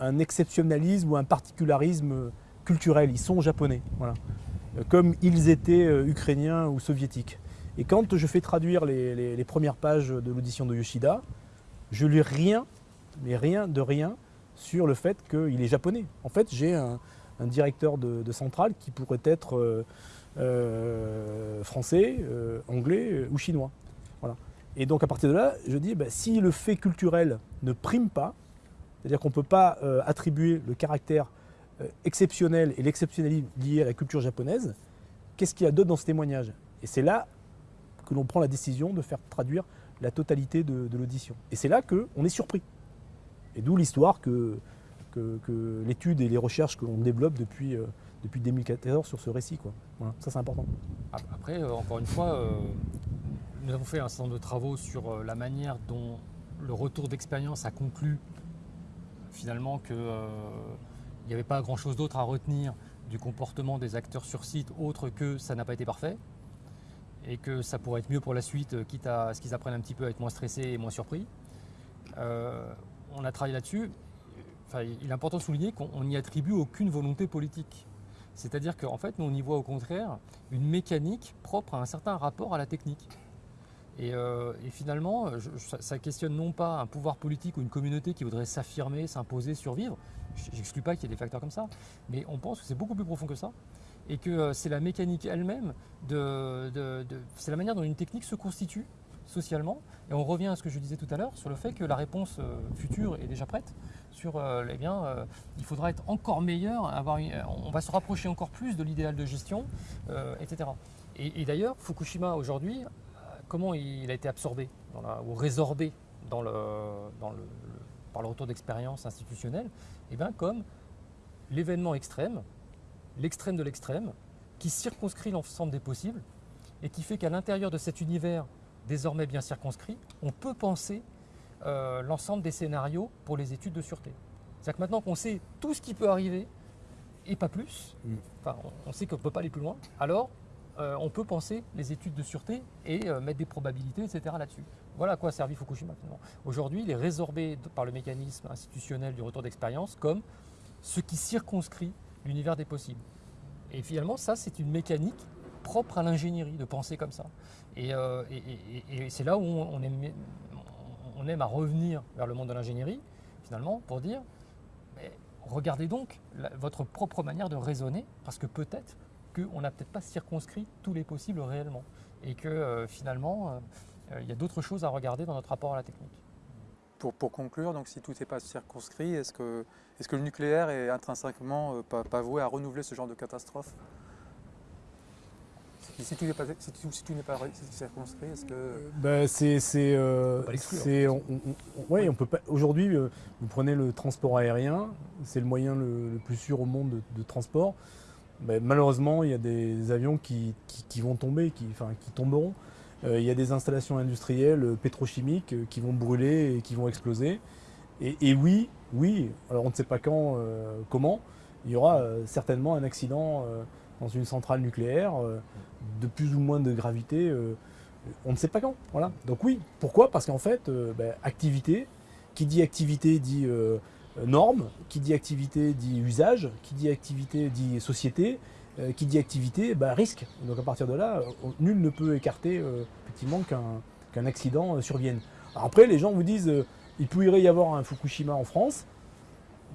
un exceptionnalisme ou un particularisme culturel. Ils sont japonais, voilà. comme ils étaient euh, ukrainiens ou soviétiques. Et quand je fais traduire les, premières pages de l'audition de Yoshida, je lis rien, mais rien de rien, sur le fait qu'il est japonais. En fait, j'ai un, directeur de, centrale qui pourrait être euh, euh, français, anglais ou chinois. Voilà. Et donc à partir de là, je dis, bah, si le fait culturel ne prime pas, c'est-à-dire qu'on ne peut pas euh, attribuer le caractère euh, exceptionnel et l'exceptionnalisme lié à la culture japonaise. Qu'est-ce qu'il y a d'autre dans ce témoignage? Et c'est là que l'on prend la décision de faire traduire la totalité de, l'audition. Et c'est là qu'on est surpris. Et d'où l'histoire que que, l'étude et les recherches que l'on développe depuis, euh, depuis 2014 sur ce récit. Quoi. Voilà, ça c'est important. Après, euh, encore une fois, euh, nous avons fait un certain nombre de travaux sur la manière dont le retour d'expérience a conclu finalement qu'il n'y avait pas grand-chose d'autre à retenir du comportement des acteurs sur site autre que ça n'a pas été parfait et que ça pourrait être mieux pour la suite, euh, quitte à ce qu'ils apprennent un petit peu à être moins stressés et moins surpris. Euh, on a travaillé là-dessus. Enfin, il est important de souligner qu'on n'y attribue aucune volonté politique. C'est-à-dire qu'en fait, nous, on y voit au contraire une mécanique propre à un certain rapport à la technique. Et, euh, finalement, je- ça, questionne non pas un pouvoir politique ou une communauté qui voudrait s'affirmer, s'imposer, survivre. J'exclus pas qu'il y ait des facteurs comme ça, mais on pense que c'est beaucoup plus profond que ça. Et que euh, c'est la mécanique elle-même, de, c'est la manière dont une technique se constitue socialement. Et on revient à ce que je disais tout à l'heure sur le fait que la réponse euh, future est déjà prête. Sur, euh, eh bien, il faudra être encore meilleur, avoir on va se rapprocher encore plus de l'idéal de gestion, etc. Et, d'ailleurs, Fukushima aujourd'hui, comment il a été absorbé ou résorbé par le retour d'expérience institutionnelle? Eh bien, comme l'événement extrême, l'extrême de l'extrême, qui circonscrit l'ensemble des possibles et qui fait qu'à l'intérieur de cet univers désormais bien circonscrit, on peut penser euh, l'ensemble des scénarios pour les études de sûreté. C'est-à-dire que maintenant qu'on sait tout ce qui peut arriver et pas plus, Mm. enfin on, sait qu'on ne peut pas aller plus loin, alors euh, on peut penser les études de sûreté et euh, mettre des probabilités, etc. là-dessus. Voilà à quoi a servi Fukushima finalement. Aujourd'hui, il est résorbé par le mécanisme institutionnel du retour d'expérience comme ce qui circonscrit l'univers des possibles. Et finalement, ça, c'est une mécanique propre à l'ingénierie, de penser comme ça. Et, euh, c'est là où on, aime, à revenir vers le monde de l'ingénierie, finalement, pour dire, regardez donc votre propre manière de raisonner, parce que peut-être qu'on n'a peut-être pas circonscrit tous les possibles réellement, et que euh, finalement, euh, il y a d'autres choses à regarder dans notre rapport à la technique. Pour, pour conclure, donc si tout n'est pas circonscrit, est-ce que, est que le nucléaire est intrinsèquement euh, pas, pas voué à renouveler ce genre de catastrophe? Si, si tout n'est pas, si tout- si tout pas circonscrit, est-ce que... C'est, euh, c'est- on- on- on- ouais, on peut pas. Aujourd'hui, vous prenez le transport aérien, c'est le moyen le, le plus sûr au monde de, de transport. Ben, malheureusement, il y a des avions qui, qui- qui vont tomber, qui, enfin, qui tomberont. Euh, il y a des installations industrielles euh, pétrochimiques euh, qui vont brûler et qui vont exploser. Et, oui, oui. Alors on ne sait pas quand, comment. Il y aura certainement un accident dans une centrale nucléaire de plus ou moins de gravité. on ne sait pas quand. Voilà. Donc oui, pourquoi? Parce qu'en fait, ben, activité, qui dit activité dit norme, qui dit activité dit usage, qui dit activité dit société, euh, qui dit activité, ben, risque. Donc à partir de là, euh, nul ne peut écarter euh, effectivement qu'un accident survienne. Après, les gens vous disent, il pourrait y avoir un Fukushima en France.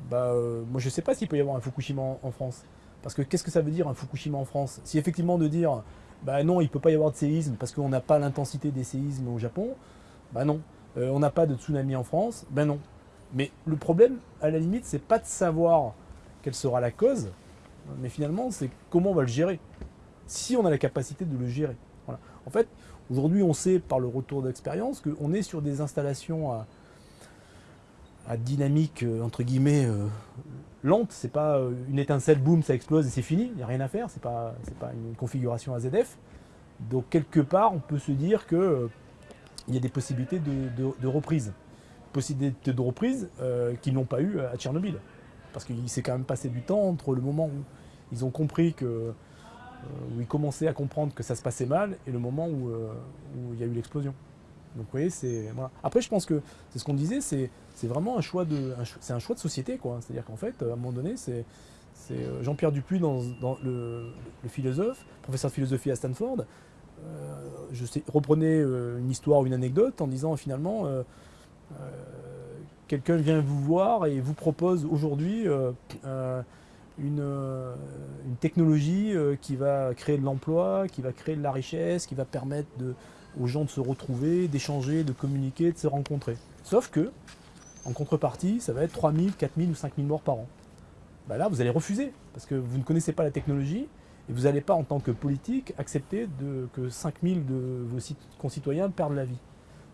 Bah, moi, je ne sais pas s'il peut y avoir un Fukushima en, France. Parce que qu'est-ce que ça veut dire un Fukushima en France? Si effectivement de dire, bah non, il ne peut pas y avoir de séisme parce qu'on n'a pas l'intensité des séismes au Japon, bah non. On n'a pas de tsunami en France, ben non. Mais le problème, à la limite, c'est pas de savoir quelle sera la cause, mais finalement, c'est comment on va le gérer. Si on a la capacité de le gérer. Voilà. En fait, aujourd'hui, on sait par le retour d'expérience qu'on est sur des installations à, dynamique, euh, entre guillemets, euh, lente. C'est pas euh, une étincelle, boum, ça explose et c'est fini. Il n'y a rien à faire. C'est pas, pas une configuration AZF. Donc quelque part, on peut se dire que euh, y a des possibilités de, reprise, possibilités de reprise qu'ils n'ont pas eu à Tchernobyl, parce qu'il s'est quand même passé du temps entre le moment où ils ont compris que, euh, où ils commençaient à comprendre que ça se passait mal et le moment où, euh, il y a eu l'explosion. Donc vous voyez, c'est. Après, je pense que c'est ce qu'on disait, c'est vraiment un choix de, c'est un choix de société, quoi. C'est-à-dire qu'en fait, à un moment donné, c'est euh, Jean-Pierre Dupuis, dans, le, le philosophe, professeur de philosophie à Stanford, euh, je euh, une histoire ou une anecdote en disant finalement, euh, euh, quelqu'un vient vous voir et vous propose aujourd'hui euh, euh, une, euh, une technologie euh, qui va créer de l'emploi, qui va créer de la richesse, qui va permettre aux gens de se retrouver, d'échanger, de communiquer, de se rencontrer. Sauf que, en contrepartie, ça va être 3000, 4000 ou 5000 morts par an. Bah là, vous allez refuser, parce que vous ne connaissez pas la technologie, et vous n'allez pas, en tant que politique, accepter de, que 5000 de vos cit- concitoyens perdent la vie.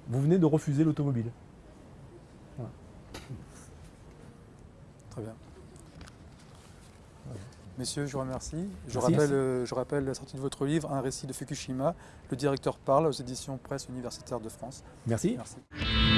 Vous venez de refuser l'automobile. Voilà. Très bien. Messieurs, je vous remercie. Je Merci. rappelle, euh, je rappelle la sortie de votre livre, Un récit de Fukushima. Le directeur parle aux éditions Presse universitaire de France. Merci. Merci.